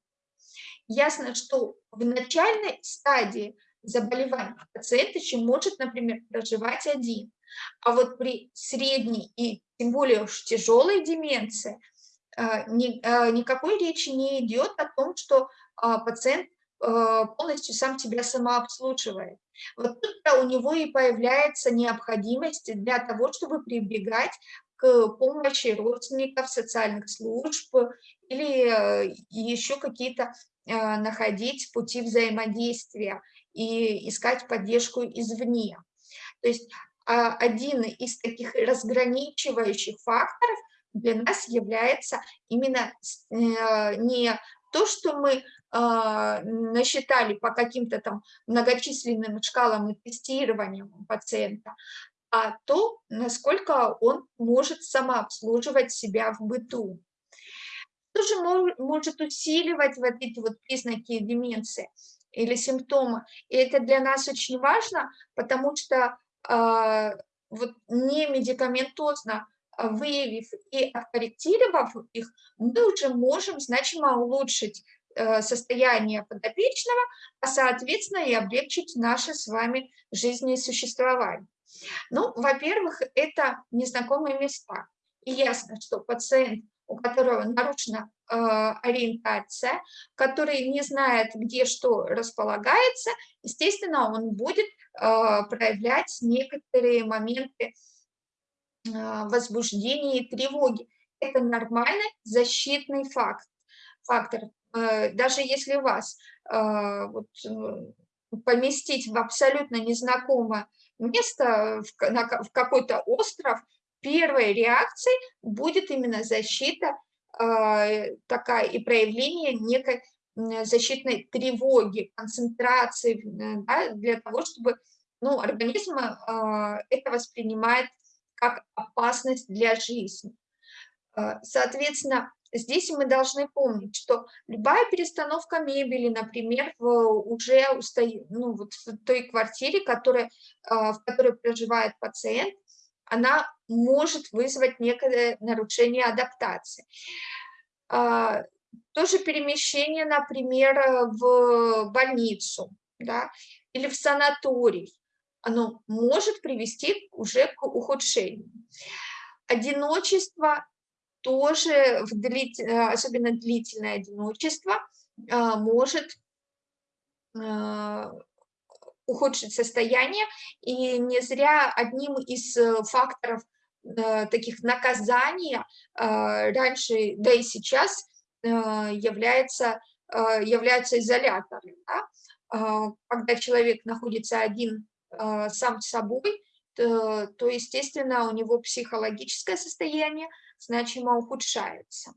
Ясно, что в начальной стадии заболевания пациент еще может, например, проживать один, а вот при средней и тем более уж тяжелой деменции никакой речи не идет о том, что пациент Э, полностью сам тебя самообслуживает. Вот тут у него и появляется необходимость для того, чтобы прибегать к помощи родственников, социальных служб или э, еще какие-то э, находить пути взаимодействия и искать поддержку извне. То есть а, один из таких разграничивающих факторов для нас является именно не то, что мы насчитали по каким-то там многочисленным шкалам и тестированиям пациента, а то, насколько он может самообслуживать себя в быту. Что же может усиливать вот эти вот признаки деменции или симптомы? И это для нас очень важно, потому что э, вот не медикаментозно выявив и откорректировав их, мы уже можем значимо улучшить состояние подопечного, а соответственно и облегчить наше с вами жизнесуществование. Ну, во-первых, это незнакомые места. И ясно, что пациент, у которого нарушена э, ориентация, который не знает, где что располагается, естественно, он будет э, проявлять некоторые моменты э, возбуждения и тревоги. это нормальный защитный факт, фактор. Даже если вас вот, поместить в абсолютно незнакомое место, в, в какой-то остров, первой реакцией будет именно защита э, такая и проявление некой защитной тревоги, концентрации, да, для того, чтобы ну, организм э, это воспринимает как опасность для жизни. Э, соответственно, здесь мы должны помнить, что любая перестановка мебели, например, в уже ну, вот в той квартире, которая, а, в которой проживает пациент, она может вызвать некое нарушение адаптации. А, тоже перемещение, например, в больницу да, или в санаторий, оно может привести уже к ухудшению. Одиночество тоже, в длит... Э, особенно длительное одиночество, а, может а, ухудшить состояние, и не зря одним из э, факторов э, таких наказания а, раньше, да и сейчас является, являются изоляторы. Да? Когда человек находится один сам с собой, то, то, естественно, у него психологическое состояние значимо ухудшается.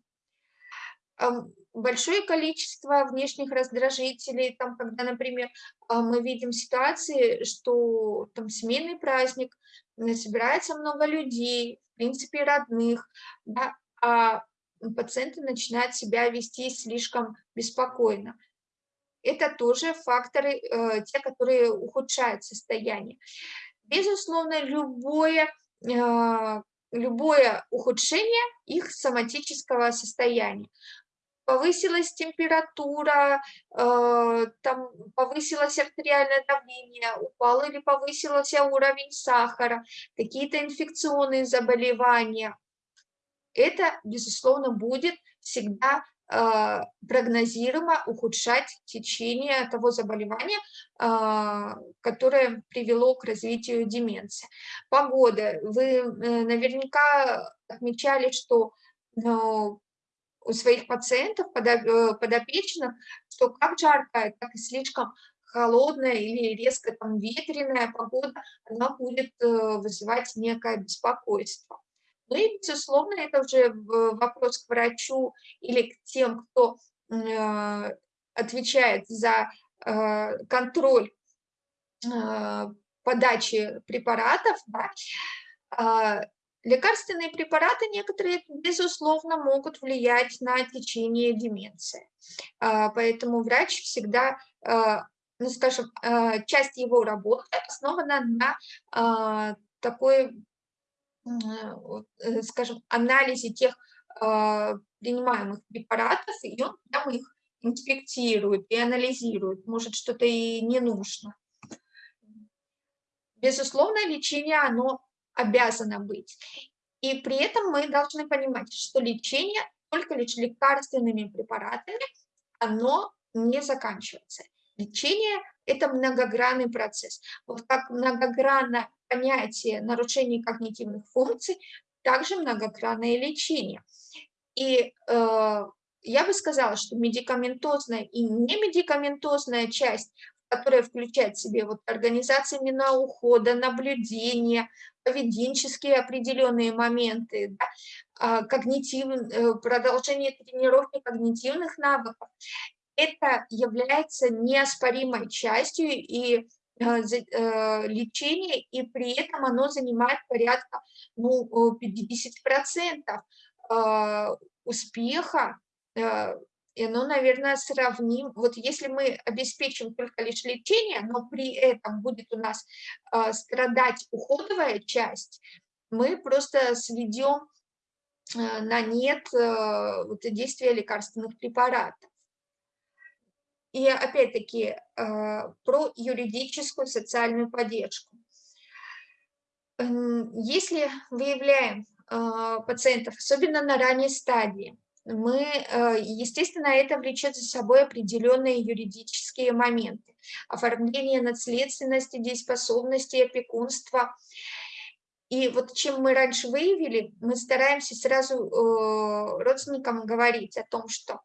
Большое количество внешних раздражителей, там, когда, например, а, мы видим ситуации, что там семейный праздник, собирается много людей, в принципе, родных, да, а пациенты начинают себя вести слишком беспокойно. Это тоже факторы, э, те, которые ухудшают состояние. Безусловно, любое а, любое ухудшение их соматического состояния. Повысилась температура, э, там повысилось артериальное давление, упал или повысился уровень сахара, какие-то инфекционные заболевания. Это, безусловно, будет всегда прогнозируемо ухудшать течение того заболевания, э, которое привело к развитию деменции. Погода. Вы э, наверняка отмечали, что у своих пациентов, подопечных, что как жаркая, так и слишком холодная или резко там ветреная погода, она будет вызывать некое беспокойство. Ну и, безусловно, это уже вопрос к врачу или к тем, кто э, отвечает за э, контроль э, подачи препаратов. Да. А, лекарственные препараты некоторые, безусловно, могут влиять на течение деменции. А, поэтому врач всегда ну, скажем, часть его работы основана на такой скажем, анализе тех а, принимаемых препаратов, и он там их инспектирует и анализирует, может, что-то и не нужно. Безусловно, лечение, оно обязано быть. И при этом мы должны понимать, что лечение только лишь лекарственными препаратами, оно не заканчивается. Лечение – это многогранный процесс. Вот как многогранно понятие нарушений когнитивных функций, также многогранное лечение. И э, я бы сказала, что медикаментозная и немедикаментозная часть, которая включает в себе вот организация ухода, наблюдение, поведенческие определенные моменты, да, а, когнитив, э, продолжение тренировки когнитивных навыков, это является неоспоримой частью и Э, э, лечение, и при этом оно занимает порядка ну, 50% э, успеха, и оно, наверное, сравним. Вот если мы обеспечим только лишь лечение, но при этом будет у нас страдать уходовая часть, мы просто сведем на нет вот, действия лекарственных препаратов. И опять-таки а, про юридическую социальную поддержку. Если выявляем а, пациентов, особенно на ранней стадии, мы, а, естественно, это влечет за собой определенные юридические моменты. Оформление наследственности, дееспособности, опекунства. И вот чем мы раньше выявили, мы стараемся сразу э, родственникам говорить о том, что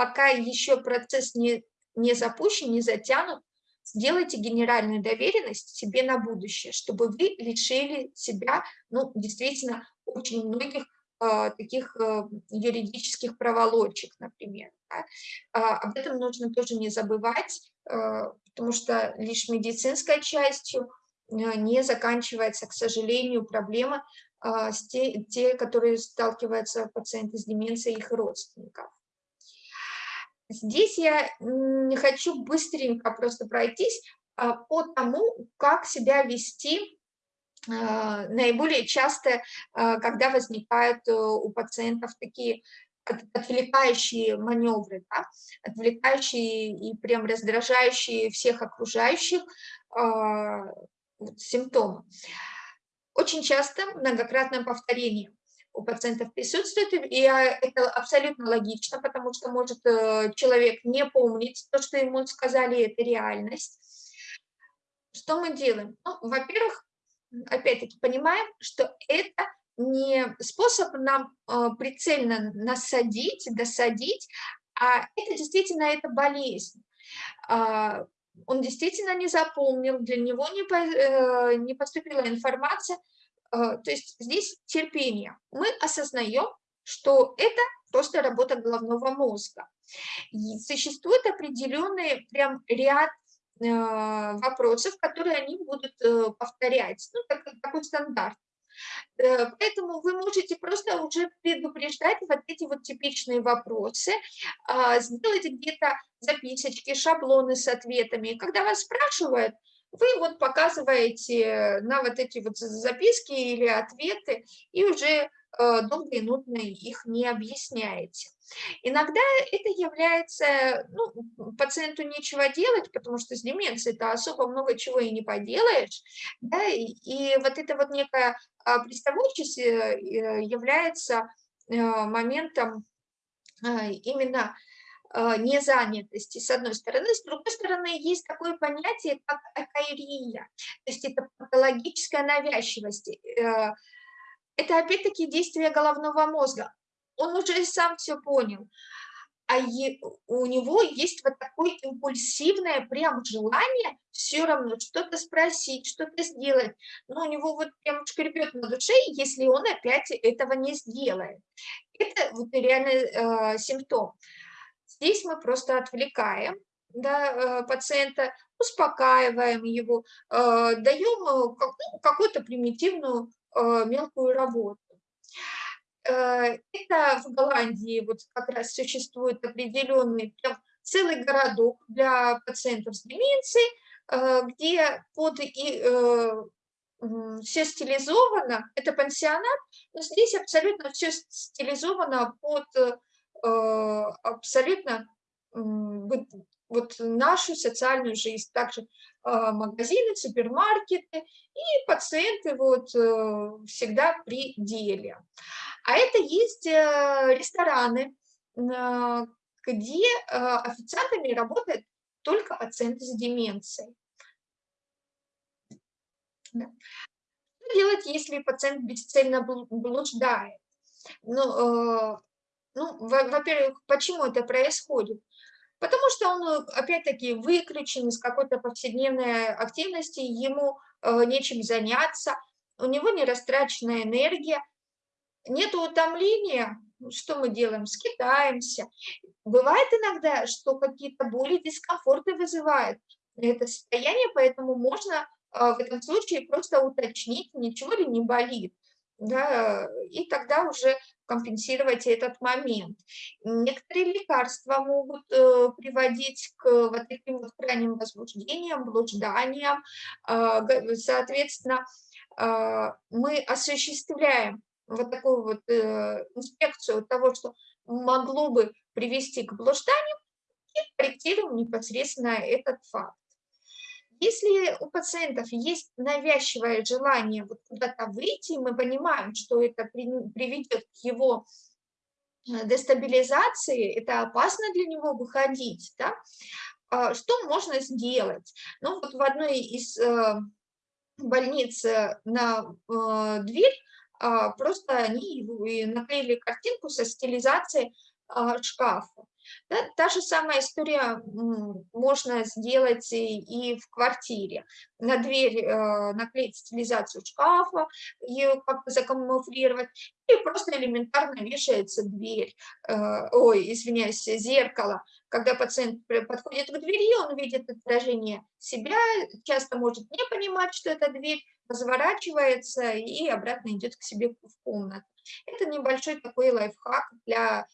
пока еще процесс не, не запущен, не затянут, сделайте генеральную доверенность себе на будущее, чтобы вы лишили себя, ну, действительно, очень многих э, таких э, юридических проволочек, например. Да? Э, об этом нужно тоже не забывать, потому что лишь медицинской частью не заканчивается, к сожалению, проблема с те, те, которые сталкиваются пациенты с деменцией и их родственников. Здесь я не хочу быстренько просто пройтись а, по тому, как себя вести а, наиболее часто, а, когда возникают э, у пациентов такие отвлекающие маневры, да, отвлекающие и прям раздражающие всех окружающих симптомы. Очень часто многократное повторение у пациентов присутствует, и это абсолютно логично, потому что может э, человек не помнить то, что ему сказали, это реальность. Что мы делаем? Ну, Во-первых, опять-таки понимаем, что это не способ нам э, прицельно насадить, досадить, а это действительно это болезнь. А, он действительно не запомнил, для него не, э, не поступила информация, то есть здесь терпение. Мы осознаем, что это просто работа головного мозга. И существует определенный прям ряд а, вопросов, которые они будут э, повторять, ну, так, такой стандарт. Э, поэтому вы можете просто уже предупреждать вот эти вот типичные вопросы, а, сделать где-то записочки, шаблоны с ответами. Когда вас спрашивают, вы вот показываете на вот эти вот записки или ответы и уже э, долго и нудно их не объясняете. Иногда это является, ну, пациенту нечего делать, потому что с деменцией-то особо много чего и не поделаешь, да, и, вот это вот некая приставучесть э, является э, моментом именно Э, незанятости, с одной стороны. С другой стороны, есть такое понятие, как акаирия, то есть это патологическая навязчивость. Э, это опять-таки действие головного мозга. Он уже сам все понял. А у него есть вот такое импульсивное прям желание все равно что-то спросить, что-то сделать. Но у него вот прям шкребет на душе, если он опять этого не сделает. Это вот реальный э, симптом. Здесь мы просто отвлекаем да, э, пациента, успокаиваем его, э, даем э, какую-то примитивную мелкую работу. Это в Голландии вот как раз существует определенный прям целый городок для пациентов с деменцией, где под и, все стилизовано, это пансионат, но здесь абсолютно все стилизовано под Э, абсолютно вот, нашу социальную жизнь, также а, магазины, супермаркеты и пациенты вот э, всегда при деле. А это есть э, рестораны, где официантами работают только пациенты с деменцией. Что делать, если пациент бесцельно блуждает? Ну, ну, во-первых, почему это происходит? Потому что он, э, опять-таки, выключен из какой-то повседневной активности, ему э, нечем заняться, у него не растраченная энергия, нет утомления, ну, что мы делаем? Скитаемся. Бывает иногда, что какие-то боли, дискомфорты вызывает это состояние, поэтому можно э, в этом случае просто уточнить, ничего ли не болит. Да, и тогда уже компенсировать этот момент. Некоторые лекарства могут э, приводить к вот таким вот крайним возбуждениям, блужданиям. Э, соответственно, э, мы осуществляем вот такую вот э, инспекцию того, что могло бы привести к блужданию, и корректируем непосредственно этот факт. Если у пациентов есть навязчивое желание вот куда-то выйти, мы понимаем, что это приведет к его э, дестабилизации, это опасно для него выходить, да? А что можно сделать? Ну вот в одной из э, больнице на э, дверь, а, просто они наклеили картинку со стилизацией а, шкафа. Да, та же самая история можно сделать и, и в квартире. На дверь э, наклеить стилизацию шкафа, ее как-то закамуфлировать, и просто элементарно вешается дверь, э, ой, извиняюсь, зеркало. Когда пациент подходит к двери, он видит отражение себя, часто может не понимать, что это дверь, разворачивается и обратно идет к себе в комнату. Это небольшой такой лайфхак для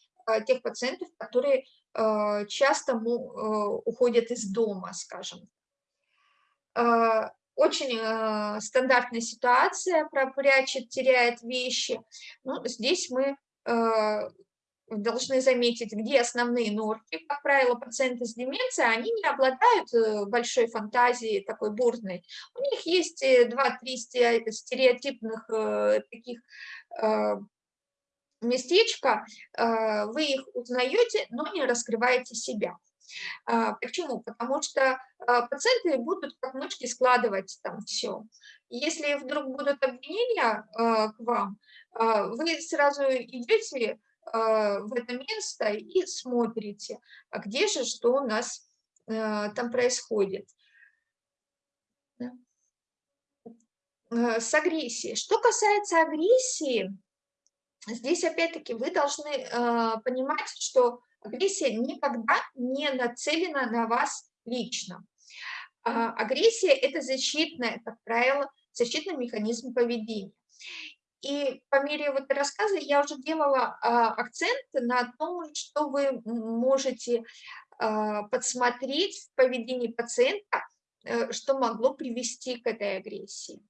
тех пациентов, которые а, часто а, уходят из дома, скажем. Очень стандартная ситуация, прячет, теряет вещи. Ну, здесь мы должны заметить, где основные норки. Как правило, пациенты с деменцией, они не обладают э, большой фантазией, такой бурной. У них есть 2-3 э, стереотипных э, таких местечка, вы их узнаете, но не раскрываете себя. Почему? Потому что пациенты будут как мышки складывать там все. Если вдруг будут обвинения к вам, вы сразу идете а, в это место и смотрите, а где же, что у нас а, там происходит. А, с агрессией. Что касается агрессии, здесь опять-таки вы должны понимать, что агрессия никогда не нацелена на вас лично. Агрессия – это защитная, как правило, защитный механизм поведения. И по мере вот рассказа я уже делала а, акцент на том, что вы можете а, подсмотреть в поведении пациента, а, что могло привести к этой агрессии.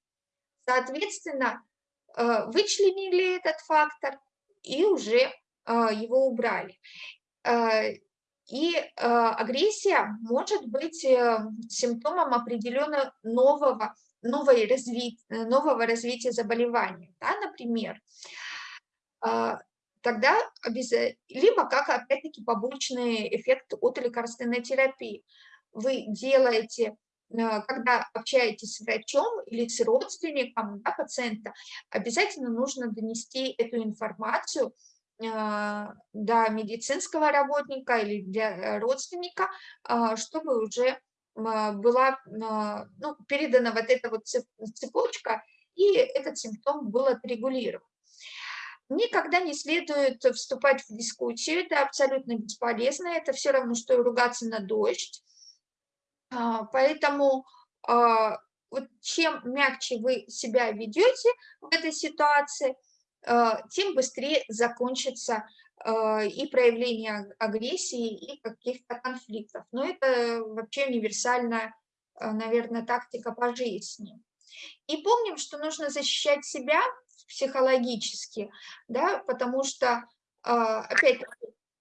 Соответственно, вычленили этот фактор и уже а, его убрали. А, и э, агрессия может быть э, симптомом определенного нового новой разви... нового развития заболевания, да, например, тогда либо как опять-таки побочный эффект от лекарственной терапии. Вы делаете, когда общаетесь с врачом или с родственником да, пациента, обязательно нужно донести эту информацию а, до медицинского работника или для родственника, чтобы уже была ну, передана вот эта вот цепочка, и этот симптом был отрегулирован. Никогда не следует вступать в дискуссию, это абсолютно бесполезно, это все равно, что ругаться на дождь. А, поэтому вот чем мягче вы себя ведете в этой ситуации, тем быстрее закончится а, и проявление агрессии, и каких-то конфликтов. Но это вообще универсальная, а, наверное, тактика по жизни. И помним, что нужно защищать себя психологически, да, потому что, а, опять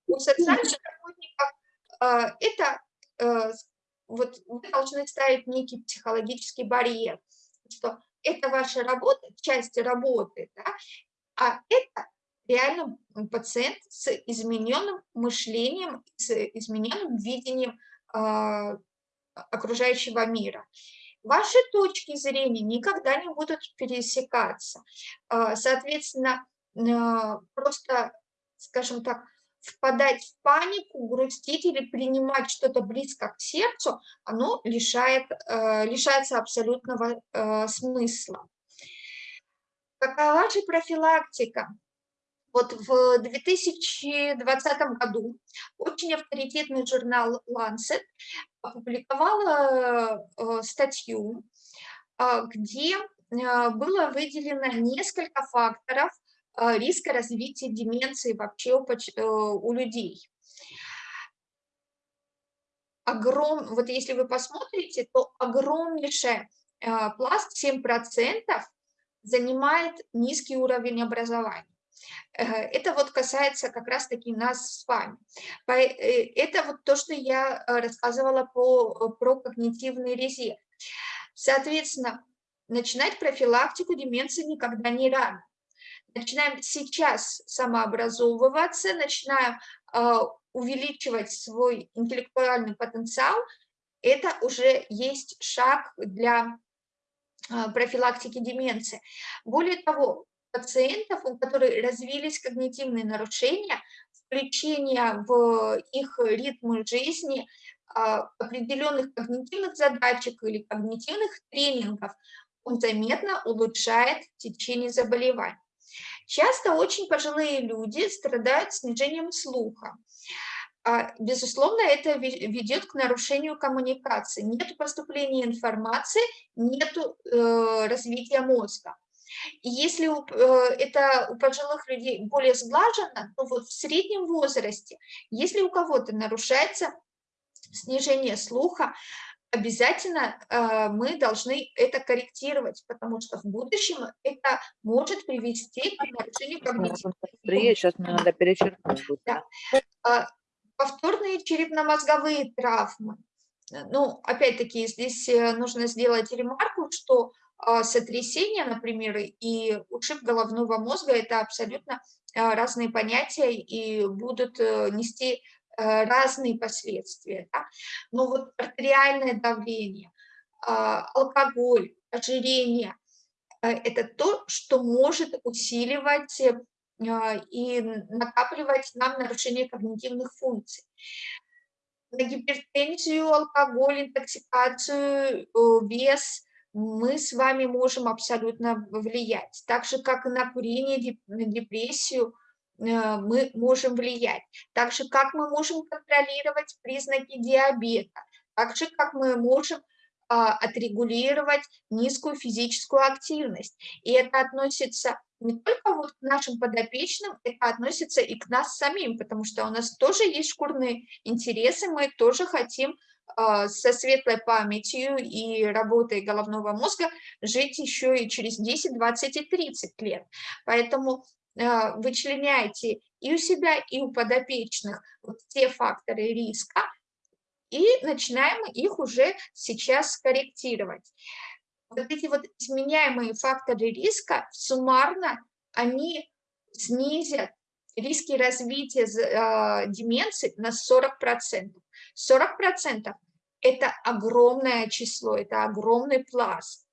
у социальных работников это вот вы должны ставить некий психологический барьер, что это ваша работа, часть работы, да, а это реально пациент с измененным мышлением, с измененным видением э, окружающего мира. Ваши точки зрения никогда не будут пересекаться. Э, соответственно, э, просто, скажем так, впадать в панику, грустить или принимать что-то близко к сердцу, оно лишает, э, лишается абсолютного э, смысла. Какова же профилактика? Вот в 2020 году очень авторитетный журнал Lancet опубликовал э, статью, где было выделено несколько факторов риска развития деменции вообще у людей. Огром, вот если вы посмотрите, то огромнейший пласт, 7%, занимает низкий уровень образования. Э, это вот касается как раз-таки нас с вами. Э, это вот то, что я э, рассказывала по, про когнитивный резерв. Соответственно, начинать профилактику деменции никогда не рано. Начинаем сейчас самообразовываться, начинаем увеличивать свой интеллектуальный потенциал, это уже есть шаг для а, профилактики деменции. Более того, пациентов, у которых развились когнитивные нарушения, включение в их ритм жизни а, определенных когнитивных задачек или когнитивных тренингов, он заметно улучшает течение заболеваний. Часто очень пожилые люди страдают снижением слуха. А, безусловно, это ведет к нарушению коммуникации. Нет поступления информации, нет э, развития мозга. И если э, это у пожилых людей более сглажено, то вот в среднем возрасте, если у кого-то нарушается снижение слуха, обязательно э, мы должны это корректировать, потому что в будущем это может привести к нарушению когнитивной Сейчас мне надо перечеркнуть. Да. А, повторные черепно-мозговые травмы. Ну, опять-таки, здесь э, нужно сделать ремарку, что а, сотрясение, например, и ушиб головного мозга – это абсолютно разные понятия и будут э, нести э, разные последствия. Да? Но вот артериальное давление, а, алкоголь, ожирение – это то, что может усиливать и накапливать нам нарушение когнитивных функций. На гипертензию, алкоголь, интоксикацию, вес мы с вами можем абсолютно влиять. Так же, как и на курение, депрессию, э, мы можем влиять. Так же, как мы можем контролировать признаки диабета. Так же, как мы можем а, отрегулировать низкую физическую активность. И это относится не только вот к нашим подопечным, это относится и к нас самим, потому что у нас тоже есть шкурные интересы, мы тоже хотим а, со светлой памятью и работой головного мозга жить еще и через 10, 20 и 30 лет. Поэтому а, вычленяйте и у себя, и у подопечных вот те факторы риска, и начинаем их уже сейчас корректировать. Вот эти вот изменяемые факторы риска суммарно, они снизят риски развития э, деменции на 40%. 40% – это огромное число, это огромный пласт.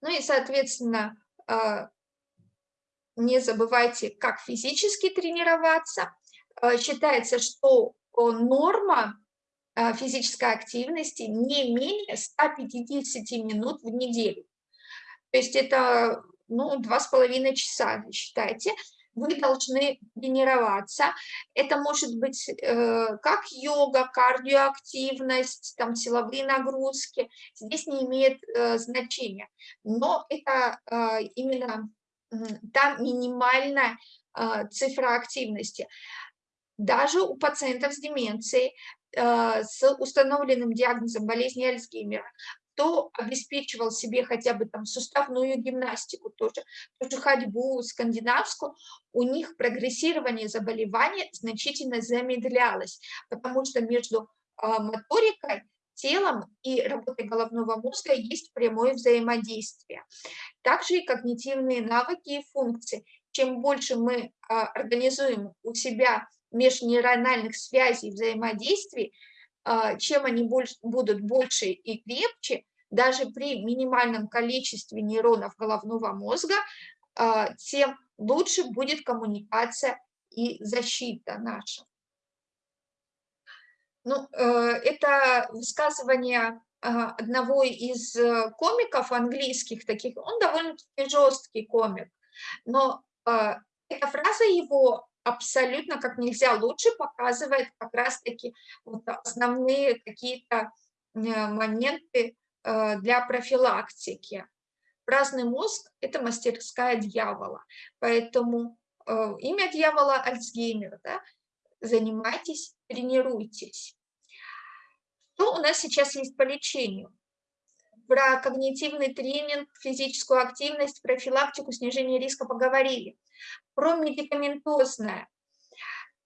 Ну и, соответственно, э, не забывайте, как физически тренироваться. Э, считается, что норма э, физической активности не менее 150 минут в неделю. То есть это ну, два с половиной часа, считайте вы должны тренироваться. Это может быть э, как йога, кардиоактивность, там, силовые нагрузки. Здесь не имеет э, значения. Но это э, именно э, там минимальная э, цифра активности. Даже у пациентов с деменцией, э, с установленным диагнозом болезни Альцгеймера, кто обеспечивал себе хотя бы там суставную гимнастику, тоже, тоже ходьбу скандинавскую, у них прогрессирование заболевания значительно замедлялось, потому что между а, моторикой, телом и работой головного мозга есть прямое взаимодействие. Также и когнитивные навыки и функции. Чем больше мы а, организуем у себя межнейрональных связей взаимодействий, а, чем они будут больше и крепче, даже при минимальном количестве нейронов головного мозга, а, тем лучше будет коммуникация и защита наша. Ну, э, это высказывание одного из э, комиков английских таких, он довольно-таки жесткий комик, но эта фраза его абсолютно как нельзя лучше показывает как раз-таки вот основные какие-то э, моменты э, для профилактики. Праздный мозг – это мастерская дьявола, поэтому имя дьявола – Альцгеймер. Да? Занимайтесь, тренируйтесь. Что у нас сейчас есть по лечению? Про когнитивный тренинг, физическую активность, профилактику, снижение риска поговорили про медикаментозное.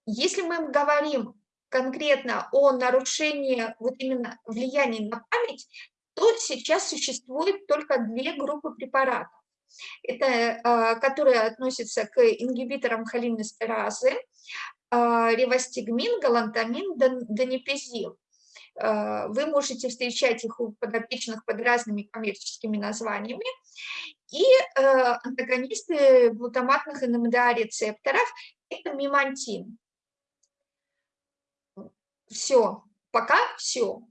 Если мы говорим конкретно о нарушении вот именно влияния на память, то сейчас существует только две группы препаратов. Это, э, которые относятся к ингибиторам холинестеразы, э, ревостигмин, галантамин, донепезил. Э, вы можете встречать их у подопечных под разными коммерческими названиями. И э, антагонисты глутаматных НМДА-рецепторов – это мимантин. Все, пока все.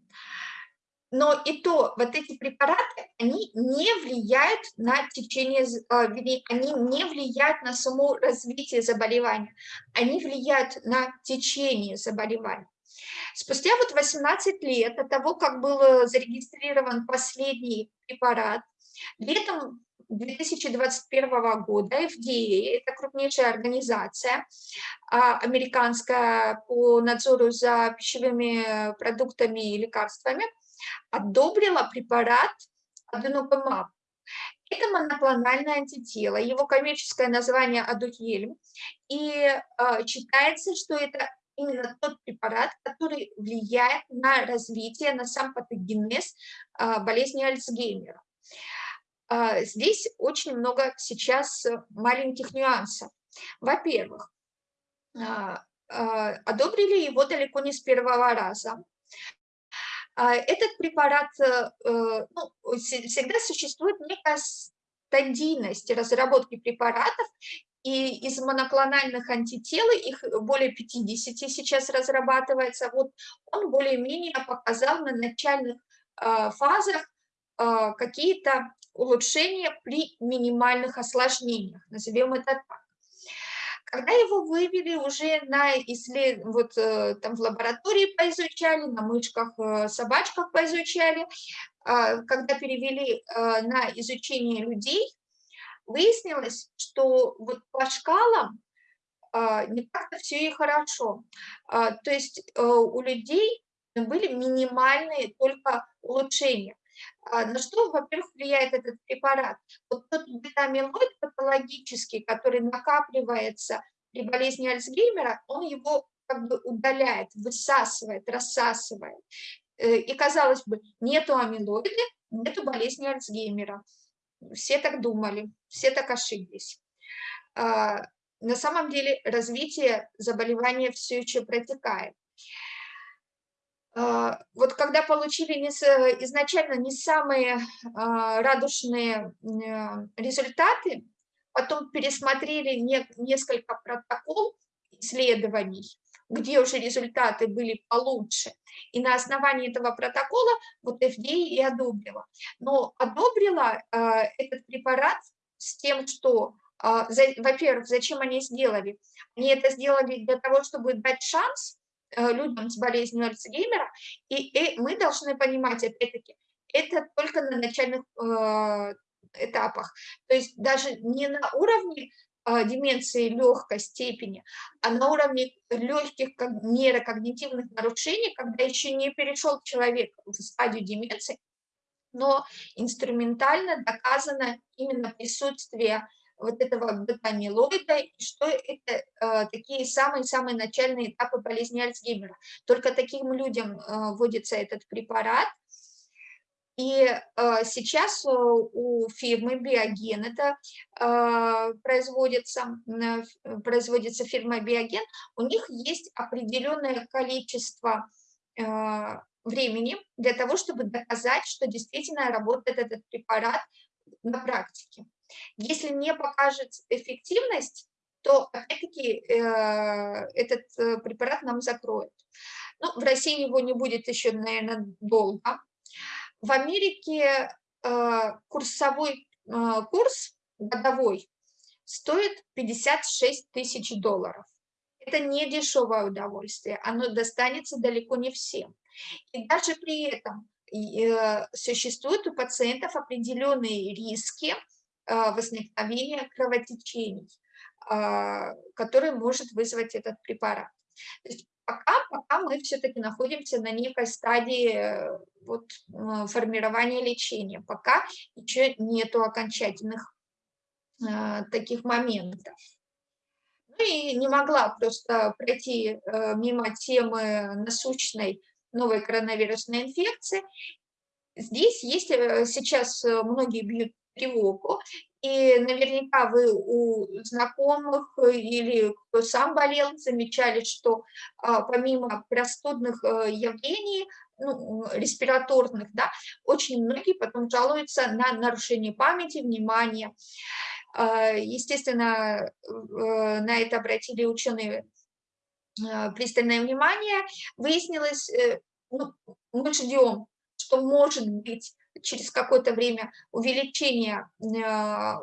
Но и то, вот эти препараты, они не влияют на течение, а, они не влияют на само развитие заболевания, они влияют на течение заболевания. Спустя вот 18 лет от того, как был зарегистрирован последний препарат, летом 2021 года FDA, это крупнейшая организация а, американская по надзору за пищевыми продуктами и лекарствами, одобрила препарат аденокумаб. Это моноклональное антитело, его коммерческое название адухельм, и э, считается, что это именно тот препарат, который влияет на развитие, на сам патогенез э, болезни Альцгеймера. Э, здесь очень много сейчас маленьких нюансов. Во-первых, э, одобрили его далеко не с первого раза. А, этот препарат, э, э, ну, всегда существует некая стадийность разработки препаратов, и из моноклональных антител, их более 50 сейчас разрабатывается, вот он более-менее показал на начальных а, фазах а, какие-то улучшения при минимальных осложнениях, назовем это так. Когда его вывели уже на исслед... вот э, там в лаборатории поизучали, на мышках, э, собачках поизучали, а, когда перевели э, на изучение людей, выяснилось, что вот по шкалам а, не так-то все и хорошо. А, то есть у людей были минимальные только улучшения. На что, во-первых, влияет этот препарат? Вот тот бета-амилоид патологический, который накапливается при болезни Альцгеймера, он его как бы удаляет, высасывает, рассасывает. Э, и, казалось бы, нету амилоида, нету болезни Альцгеймера. Все так думали, все так ошиблись. А, на самом деле развитие заболевания все еще протекает. А, вот когда получили изначально не самые а, радужные результаты, потом пересмотрели не, несколько протокол исследований, где уже результаты были получше, и на основании этого протокола вот FDA и одобрила. Но одобрила э, этот препарат с тем, что, э, во-первых, зачем они сделали? Они это сделали для того, чтобы дать шанс Э, людям с болезнью Альцгеймера, и, и мы должны понимать, опять-таки, это только на начальных э, этапах, то есть даже не на уровне деменции легкой степени, а на уровне легких нейрокогнитивных нарушений, когда еще не перешел человек в стадию деменции, но инструментально доказано именно присутствие вот этого бета-амилоида, что это э, такие самые-самые начальные этапы болезни Альцгеймера. Только таким людям э, вводится этот препарат, и э, сейчас у фирмы Биоген это э, производится, э, производится фирма Биоген, у них есть определенное количество э, времени для того, чтобы доказать, что действительно работает этот препарат на практике. Если не покажет эффективность, то опять-таки э, этот э, препарат нам закроют. Ну, в России его не будет еще, наверное, долго. В Америке э, курсовой курс годовой стоит 56 тысяч долларов. Это не дешевое удовольствие, оно достанется далеко не всем. И даже при этом существуют у пациентов определенные риски возникновения кровотечений, который может вызвать этот препарат. То есть пока, пока мы все-таки находимся на некой стадии э, вот, формирования лечения, пока еще нету окончательных а, таких моментов. Ну и не могла просто пройти э, мимо темы насущной новой коронавирусной инфекции. Здесь есть э, сейчас многие бьют тревогу, и наверняка вы у знакомых или кто сам болел, замечали, что а, помимо простудных э, явлений ну, респираторных, да, очень многие потом жалуются на нарушение памяти, внимания. А, естественно, э, на это обратили ученые а, пристальное внимание. Выяснилось, э, ну, мы ждем, что может быть через какое-то время увеличение а,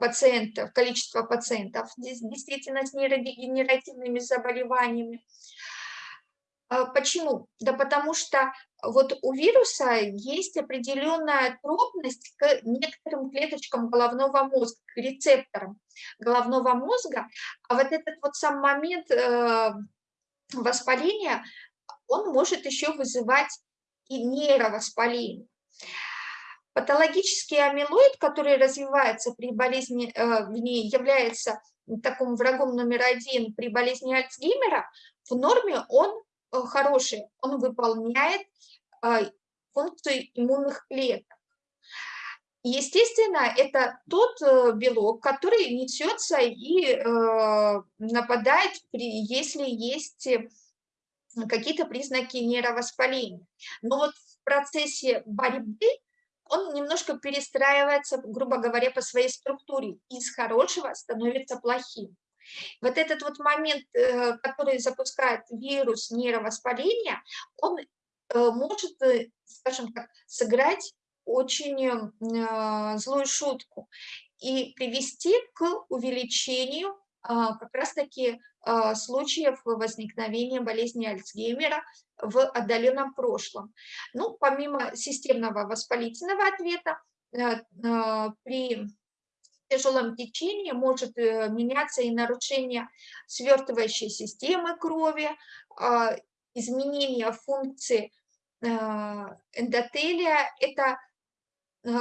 пациентов, количество пациентов действительно с нейродегенеративными заболеваниями. А почему? Да потому что вот у вируса есть определенная трудность к некоторым клеточкам головного мозга, к рецепторам головного мозга, а вот этот вот сам момент э, воспаления, он может еще вызывать и нейровоспаление. Патологический амилоид, который развивается при болезни, э, в ней является таким врагом номер один при болезни Альцгеймера, в норме он э, хороший, он выполняет э, функцию иммунных клеток. Естественно, это тот белок, который несется и нападает, если есть какие-то признаки нейровоспаления. Но вот в процессе борьбы он немножко перестраивается, грубо говоря, по своей структуре. Из хорошего становится плохим. Вот этот вот момент, э, который запускает вирус нейровоспаления, он э, может, э, скажем так, сыграть очень злую шутку и привести к увеличению а, как раз-таки случаев возникновения болезни Альцгеймера в отдаленном прошлом. Ну, помимо системного воспалительного ответа, э, а, при тяжелом течении может э, меняться и нарушение свертывающей системы крови, изменение функции эндотелия. Это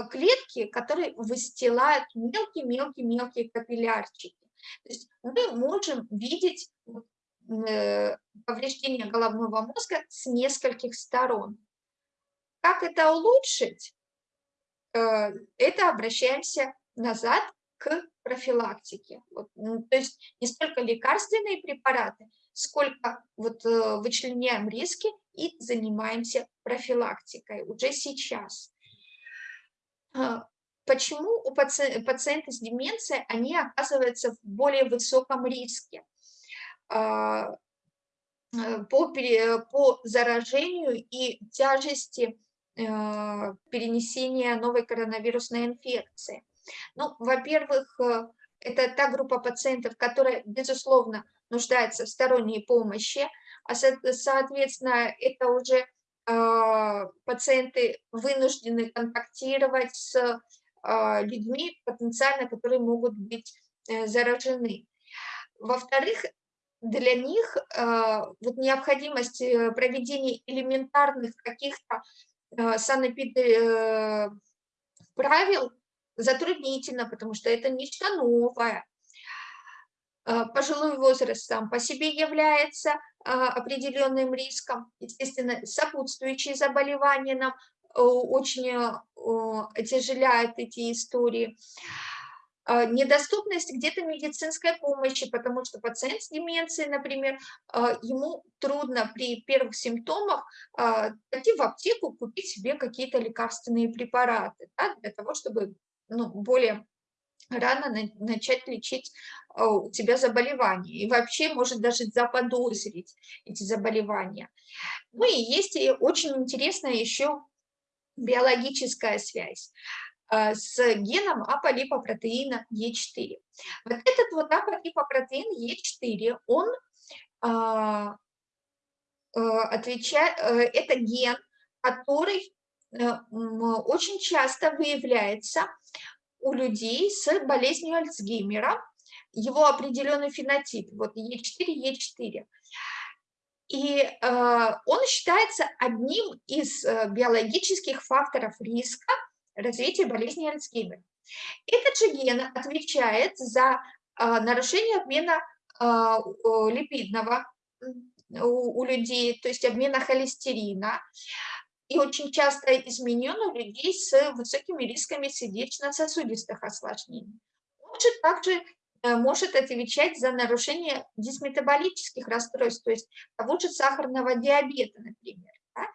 клетки, которые выстилают мелкие-мелкие-мелкие капиллярчики. То есть мы можем видеть э, повреждение головного мозга с нескольких сторон. Как это улучшить? Э, это обращаемся назад к профилактике. Вот, ну, то есть не столько лекарственные препараты, сколько вот э, вычленяем риски и занимаемся профилактикой уже сейчас. А, почему у паци пациенты с деменцией, они оказываются в более высоком риске а, э, по, по заражению и тяжести а, перенесения новой коронавирусной инфекции. Ну, во-первых, э, это та группа пациентов, которая, безусловно, нуждается в сторонней помощи, а, соответственно, это уже пациенты вынуждены контактировать с а, людьми потенциально, которые могут быть э, заражены. Во-вторых, для них а, вот необходимость э, проведения элементарных каких-то а, санэпид правил затруднительно, потому что это нечто новое. Пожилой возраст сам по себе является определенным риском. Естественно, сопутствующие заболевания нам очень отяжеляет эти истории. А, недоступность где-то медицинской помощи, потому что пациент с деменцией, например, ему трудно при первых симптомах пойти в аптеку, купить себе какие-то лекарственные препараты, да, для того, чтобы ну, более рано начать лечить у тебя заболевания. И вообще может даже заподозрить эти заболевания. Ну и есть и очень интересная еще биологическая связь а, с геном аполипопротеина Е4. Вот этот вот аполипопротеин Е4, он а, а, отвечает, э, это ген, который э, очень часто выявляется у людей с болезнью Альцгеймера, его определенный фенотип, вот Е4, Е4. И э, он считается одним из э, биологических факторов риска развития болезни Альцгеймера. Этот же ген отвечает за э, нарушение обмена э, липидного у, у людей, то есть обмена холестерина, и очень часто изменен у людей с высокими рисками сердечно-сосудистых осложнений. Он же также может отвечать за нарушение дисметаболических расстройств, то есть того же сахарного диабета, например. Да?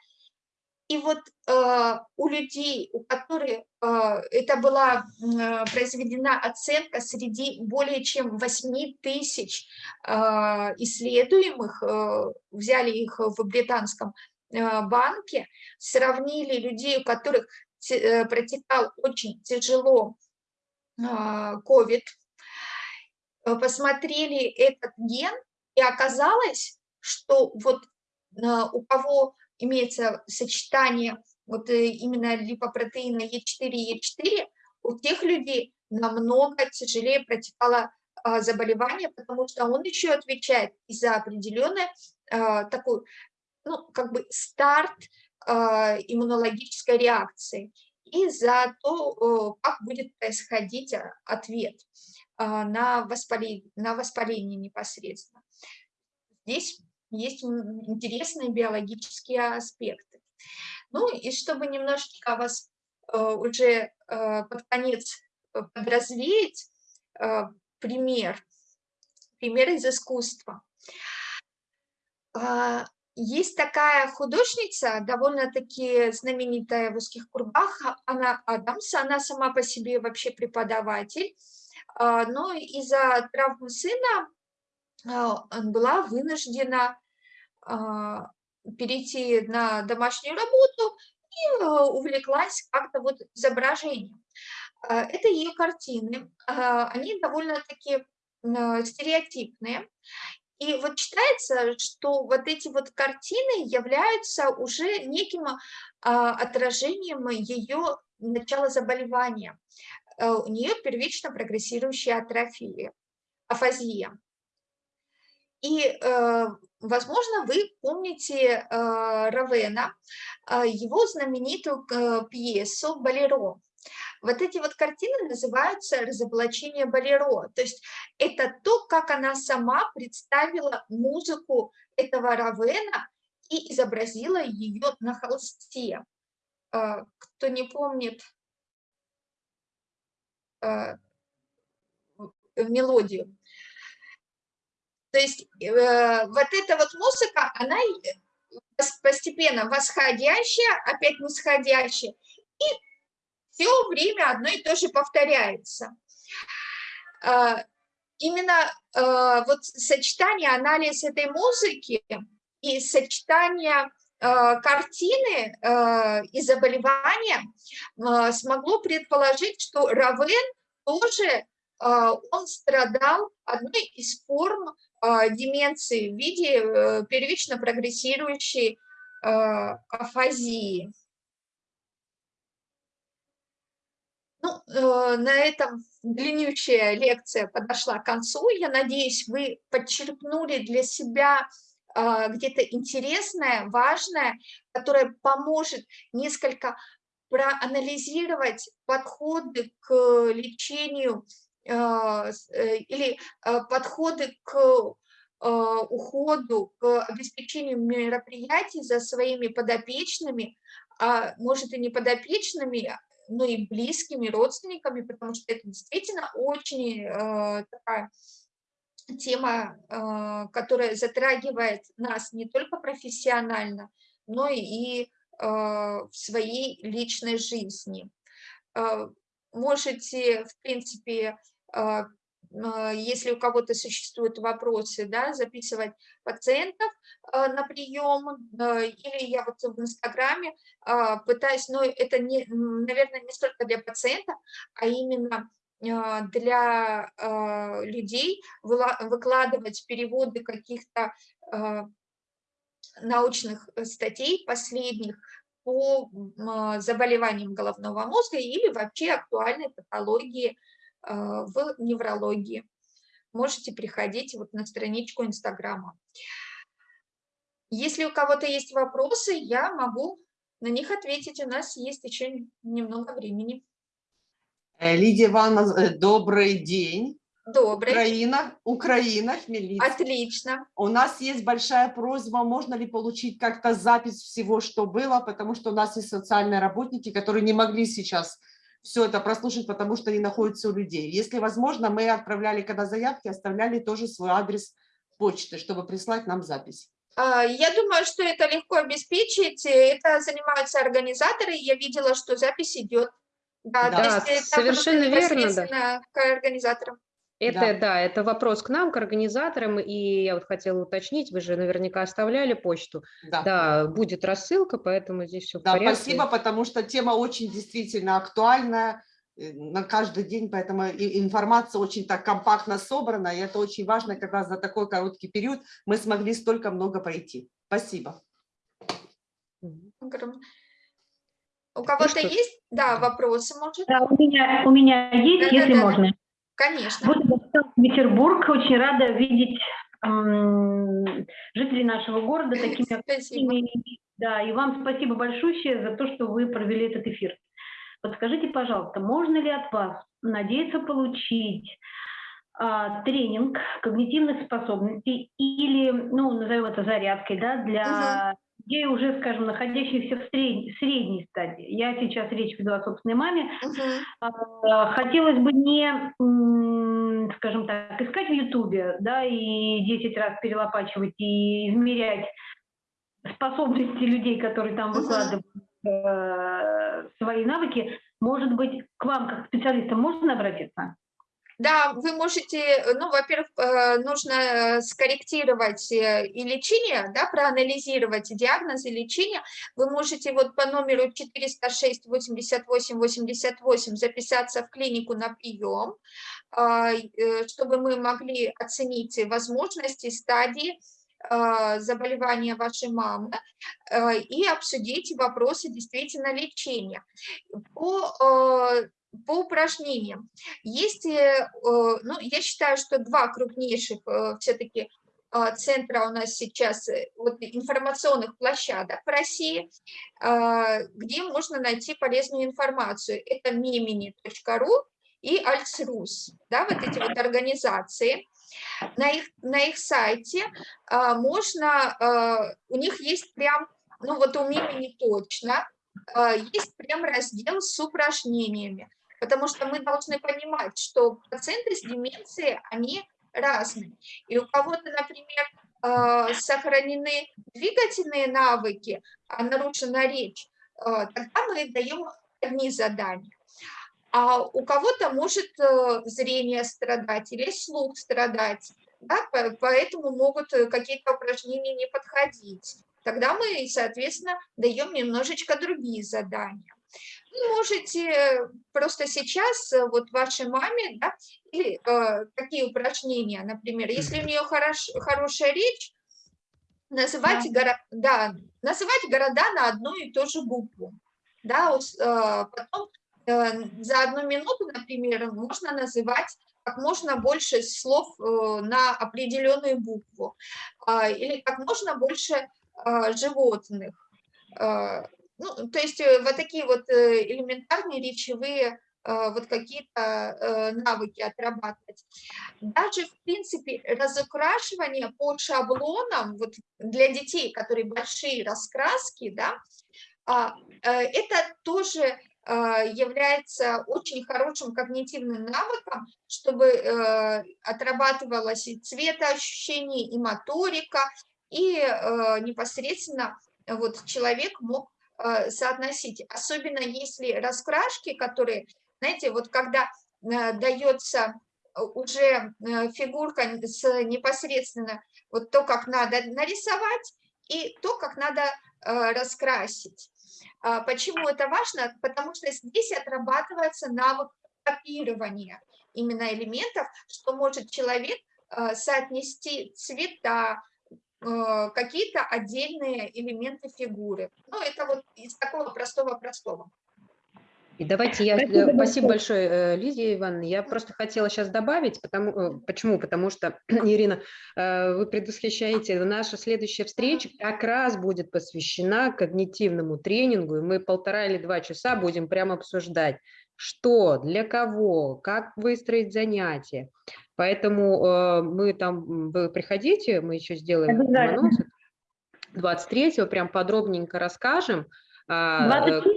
И вот э, у людей, у которых э, это была э, произведена оценка среди более чем 8 тысяч э, исследуемых, э, взяли их в британском э, банке, сравнили людей, у которых э, протекал очень тяжело COVID, э, посмотрели этот ген, и оказалось, что вот у кого имеется сочетание вот э, именно липопротеина Е4 и Е4, у тех людей намного тяжелее протекало заболевание, потому что он еще отвечает и за определенный такой, ну, как бы старт иммунологической реакции и за то, как будет происходить ответ на воспаление, на воспаление непосредственно. Здесь есть интересные биологические аспекты. Ну и чтобы немножечко вас э, уже э, под конец э, подразвеять, пример, пример из искусства. А, есть такая художница, довольно-таки знаменитая в узких кругах, она Адамс, она сама по себе вообще преподаватель, а, но из-за травмы сына была вынуждена а, перейти на домашнюю работу и увлеклась как-то вот изображением. А, это ее картины, а, они довольно-таки стереотипные. И вот считается, что вот эти вот картины являются уже неким отражением ее начала заболевания. Э, у нее первично прогрессирующая атрофия, афазия. И, э, возможно, вы помните э, Равена, его знаменитую пьесу «Болеро». Вот эти вот картины называются «Разоблачение Болеро». То есть это то, как она сама представила музыку этого Равена и изобразила ее на холсте. Кто не помнит мелодию. То есть э, вот эта вот музыка, она постепенно восходящая, опять нисходящая, и все время одно и то же повторяется. Э, именно э, вот сочетание, анализ этой музыки и сочетание э, картины и заболевания смогло предположить, что Равен тоже он страдал одной из форм а, деменции в виде э, первично прогрессирующей а, афазии. Ну, э, на этом длиннющая лекция подошла к концу. Я надеюсь, вы подчеркнули для себя а, где-то интересное, важное, которое поможет несколько проанализировать подходы к лечению а, э, или а, подходы к а, уходу, к обеспечению мероприятий за своими подопечными, а может и не подопечными, но и близкими родственниками, потому что это действительно очень такая тема, которая затрагивает нас не только профессионально, но и в своей личной жизни. Можете, в принципе, а, если у кого-то существуют вопросы, да, записывать пациентов а, на прием, или я вот в Инстаграме пытаюсь, но это, не, наверное, не столько для пациента, а именно для людей выкладывать переводы каких-то научных статей последних по заболеваниям головного мозга или вообще актуальной патологии а, в неврологии. Можете приходить вот на страничку Инстаграма. Если у кого-то есть вопросы, я могу на них ответить. У нас есть еще немного времени. Э, Лидия Ивановна, э, добрый день. Добрый. Украина, Украина, Хмельницкий. Отлично. У нас есть большая просьба, можно ли получить как-то запись всего, что было, потому что у нас есть социальные работники, которые не могли сейчас все это прослушать, потому что они находятся у людей. Если возможно, мы отправляли, когда заявки, оставляли тоже свой адрес почты, чтобы прислать нам запись. А, Я думаю, что это легко обеспечить. Это занимаются организаторы. Я видела, что запись идет. Да, Да, то есть это совершенно верно, да. к организаторам. Это, Да. да. это вопрос к нам, к организаторам, и я вот хотела уточнить, вы же наверняка оставляли почту. Да. Да, будет рассылка, поэтому здесь все в Да, порядке. спасибо, потому что тема очень действительно актуальная э, на каждый день, поэтому информация очень так компактно собрана, и это очень важно, когда за такой короткий период мы смогли столько много пройти. Спасибо. У кого-то что ж. есть, да, вопросы, может? Да, у меня, у меня есть, если Да-да-да. можно. Конечно. Вот Санкт-Петербург. Очень рада видеть жителей нашего города такими активными. Да, и вам спасибо большое за то, что вы провели этот эфир. Подскажите, пожалуйста, можно ли от вас надеяться получить а, тренинг когнитивных способностей или, ну, назовем это зарядкой, да, для людей, уже, скажем, находящихся в средней, средней стадии. Я сейчас речь веду о собственной маме, Мгм. а, Хотелось бы не, скажем так, искать в Ютубе, да, и 10 раз перелопачивать и измерять способности людей, которые там выкладывают э, свои навыки. Может быть, к вам, как специалистам, можно обратиться? Да, вы можете, ну, во-первых, э, нужно э, скорректировать э, и лечение, да, проанализировать диагноз и лечение. Вы можете вот по номеру 406 88 88 записаться в клинику на прием, чтобы мы могли оценить возможности, стадии а, заболевания вашей мамы э, и обсудить вопросы действительно лечения. По, э, по упражнениям. Есть, э, э, ну, я считаю, что два крупнейших все-таки центра у нас сейчас э, вот, информационных площадок в России, а, где можно найти полезную информацию. Это mimini.ru и Альцрус, да, вот эти вот организации. На их, на их сайте а, можно, а, у них есть прям, ну вот у Мимини точно, а, есть прям раздел с упражнениями, потому что мы должны понимать, что пациенты с деменцией, они разные. И у кого-то, например, а, сохранены двигательные навыки, а нарушена речь, а, тогда мы даем одни задания. А у кого-то может э, зрение страдать или слух страдать, да, по- поэтому могут э, какие-то упражнения не подходить. Тогда мы, соответственно, даем немножечко другие задания. Вы можете просто сейчас э, вот вашей маме, да, или э, какие упражнения, например, если у нее хорош, хорошая речь, называть, горо- да, называть города на одну и ту же букву. Да, э, потом за одну минуту, например, можно называть как можно больше слов э, на определенную букву, а, или как можно больше а, животных. А, Ну, то есть э, вот такие вот э, элементарные речевые вот какие-то э, навыки отрабатывать. Даже, в принципе, разукрашивание по шаблонам вот для детей, которые большие раскраски, да, а, э, это тоже является очень хорошим когнитивным навыком, чтобы э, отрабатывалось и цветоощущение, и моторика, и э, непосредственно вот человек мог э, соотносить. Особенно если раскрашки, которые, знаете, вот когда дается уже фигурка с непосредственно вот то, как надо нарисовать, и то, как надо раскрасить. А Почему это важно? Потому что здесь отрабатывается навык копирования именно элементов, что может человек э, соотнести цвета, э, какие-то отдельные элементы фигуры. Ну, это вот из такого простого-простого. И давайте я, Спасибо спасибо большое. э, Лидия Ивановна. Я просто хотела сейчас добавить, потому, э, почему? Потому что, Ирина, э, вы предвосхищаете, наша следующая встреча как раз будет посвящена когнитивному тренингу, и мы полтора или два часа будем прямо обсуждать, что, для кого, как выстроить занятия. Поэтому мы там, вы приходите, мы еще сделаем анонс. 23-го прям подробненько расскажем. а, э, 23-го?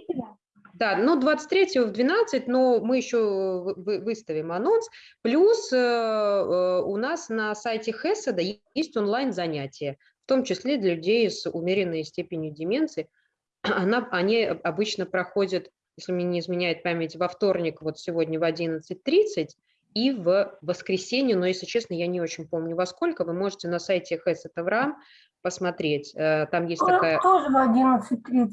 Да, ну 23 в 12, но мы еще вы- выставим анонс. Плюс э, э, у нас на сайте Хеседа есть онлайн-занятия, в том числе для людей с умеренной степенью деменции. Она, они обычно проходят, если мне не изменяет память, во вторник, вот сегодня в 11.30, и в воскресенье, но, если честно, я не очень помню во сколько, вы можете на сайте Хесед Авраам посмотреть. Э, Там есть Тоже- такая... Тоже в 11.30.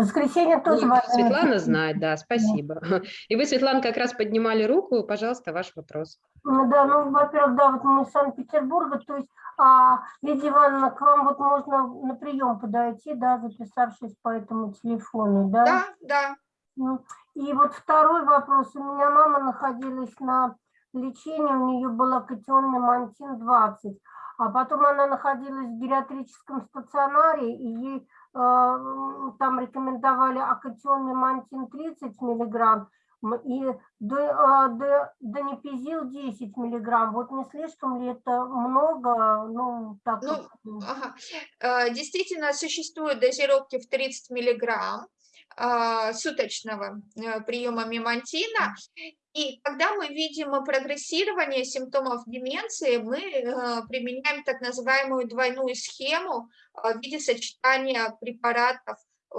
Воскресенье тоже в Ой, 11.30. Светлана знает, да, спасибо. И вы, Светлана, как раз поднимали руку, пожалуйста, ваш вопрос. Ну да, ну, во-первых, да, вот мы из Санкт-Петербурга, то есть, а, Лидия Ивановна, к вам вот можно на прием подойти, да, записавшись по этому телефону, да? Да, да. Ну, И вот второй вопрос. У меня мама находилась на лечении, у нее была катионный мантин 20, а потом она находилась в гериатрическом стационаре, и ей там рекомендовали акатионный мантин 30 миллиграмм и д- донепизил 10 миллиграмм. Вот не слишком ли это много? Ну, так Ну, вот, м. Ага. Э, Действительно, существуют дозировки в 30 миллиграмм суточного э, приема мемантина. И когда мы видим прогрессирование симптомов деменции, мы э, применяем так называемую двойную схему э, в виде сочетания препаратов э,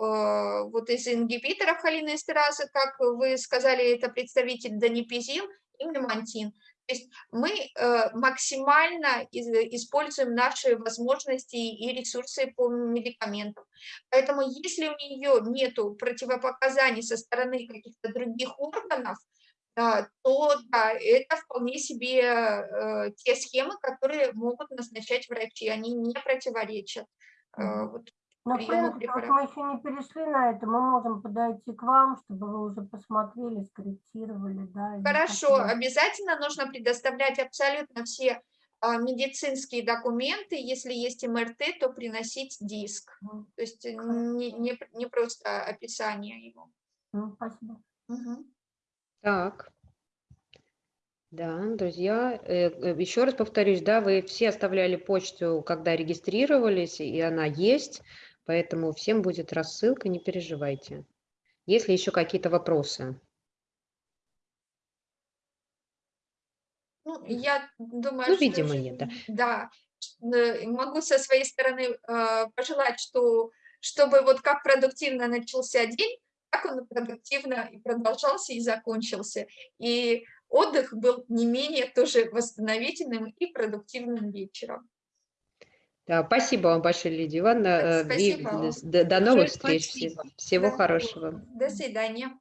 вот из ингибиторов холинэстеразы, как вы сказали, это представитель донепизил и мемантин. То есть мы максимально используем наши возможности и ресурсы по медикаментам. Поэтому если у нее нет противопоказаний со стороны каких-то других органов, то да, это вполне себе э, те схемы, которые могут назначать врачи, они не противоречат. э, вот Но, в принципе, мы еще не перешли на это, мы можем подойти к вам, чтобы вы уже посмотрели, скорректировали, да. Хорошо, обязательно нужно предоставлять абсолютно все а, медицинские документы. Если есть МРТ, то приносить диск. То есть э, не, не, не просто описание его. Ну, Спасибо. Мгм. Так. Да, друзья, еще раз повторюсь, да, вы все оставляли почту, когда регистрировались, и она есть, поэтому всем будет рассылка, не переживайте. Есть ли еще какие-то вопросы? Ну, я думаю, Ну, что видимо, нет, да. Да, э, могу со своей стороны э, пожелать, что чтобы вот как продуктивно начался день, так он и продуктивно и продолжался, и закончился. И отдых был не менее тоже восстановительным и продуктивным вечером. Да, спасибо вам большое, Лидия Ивановна. э, и Спасибо вам. До, до новых встреч. спасибо. Всего Да. хорошего. До свидания.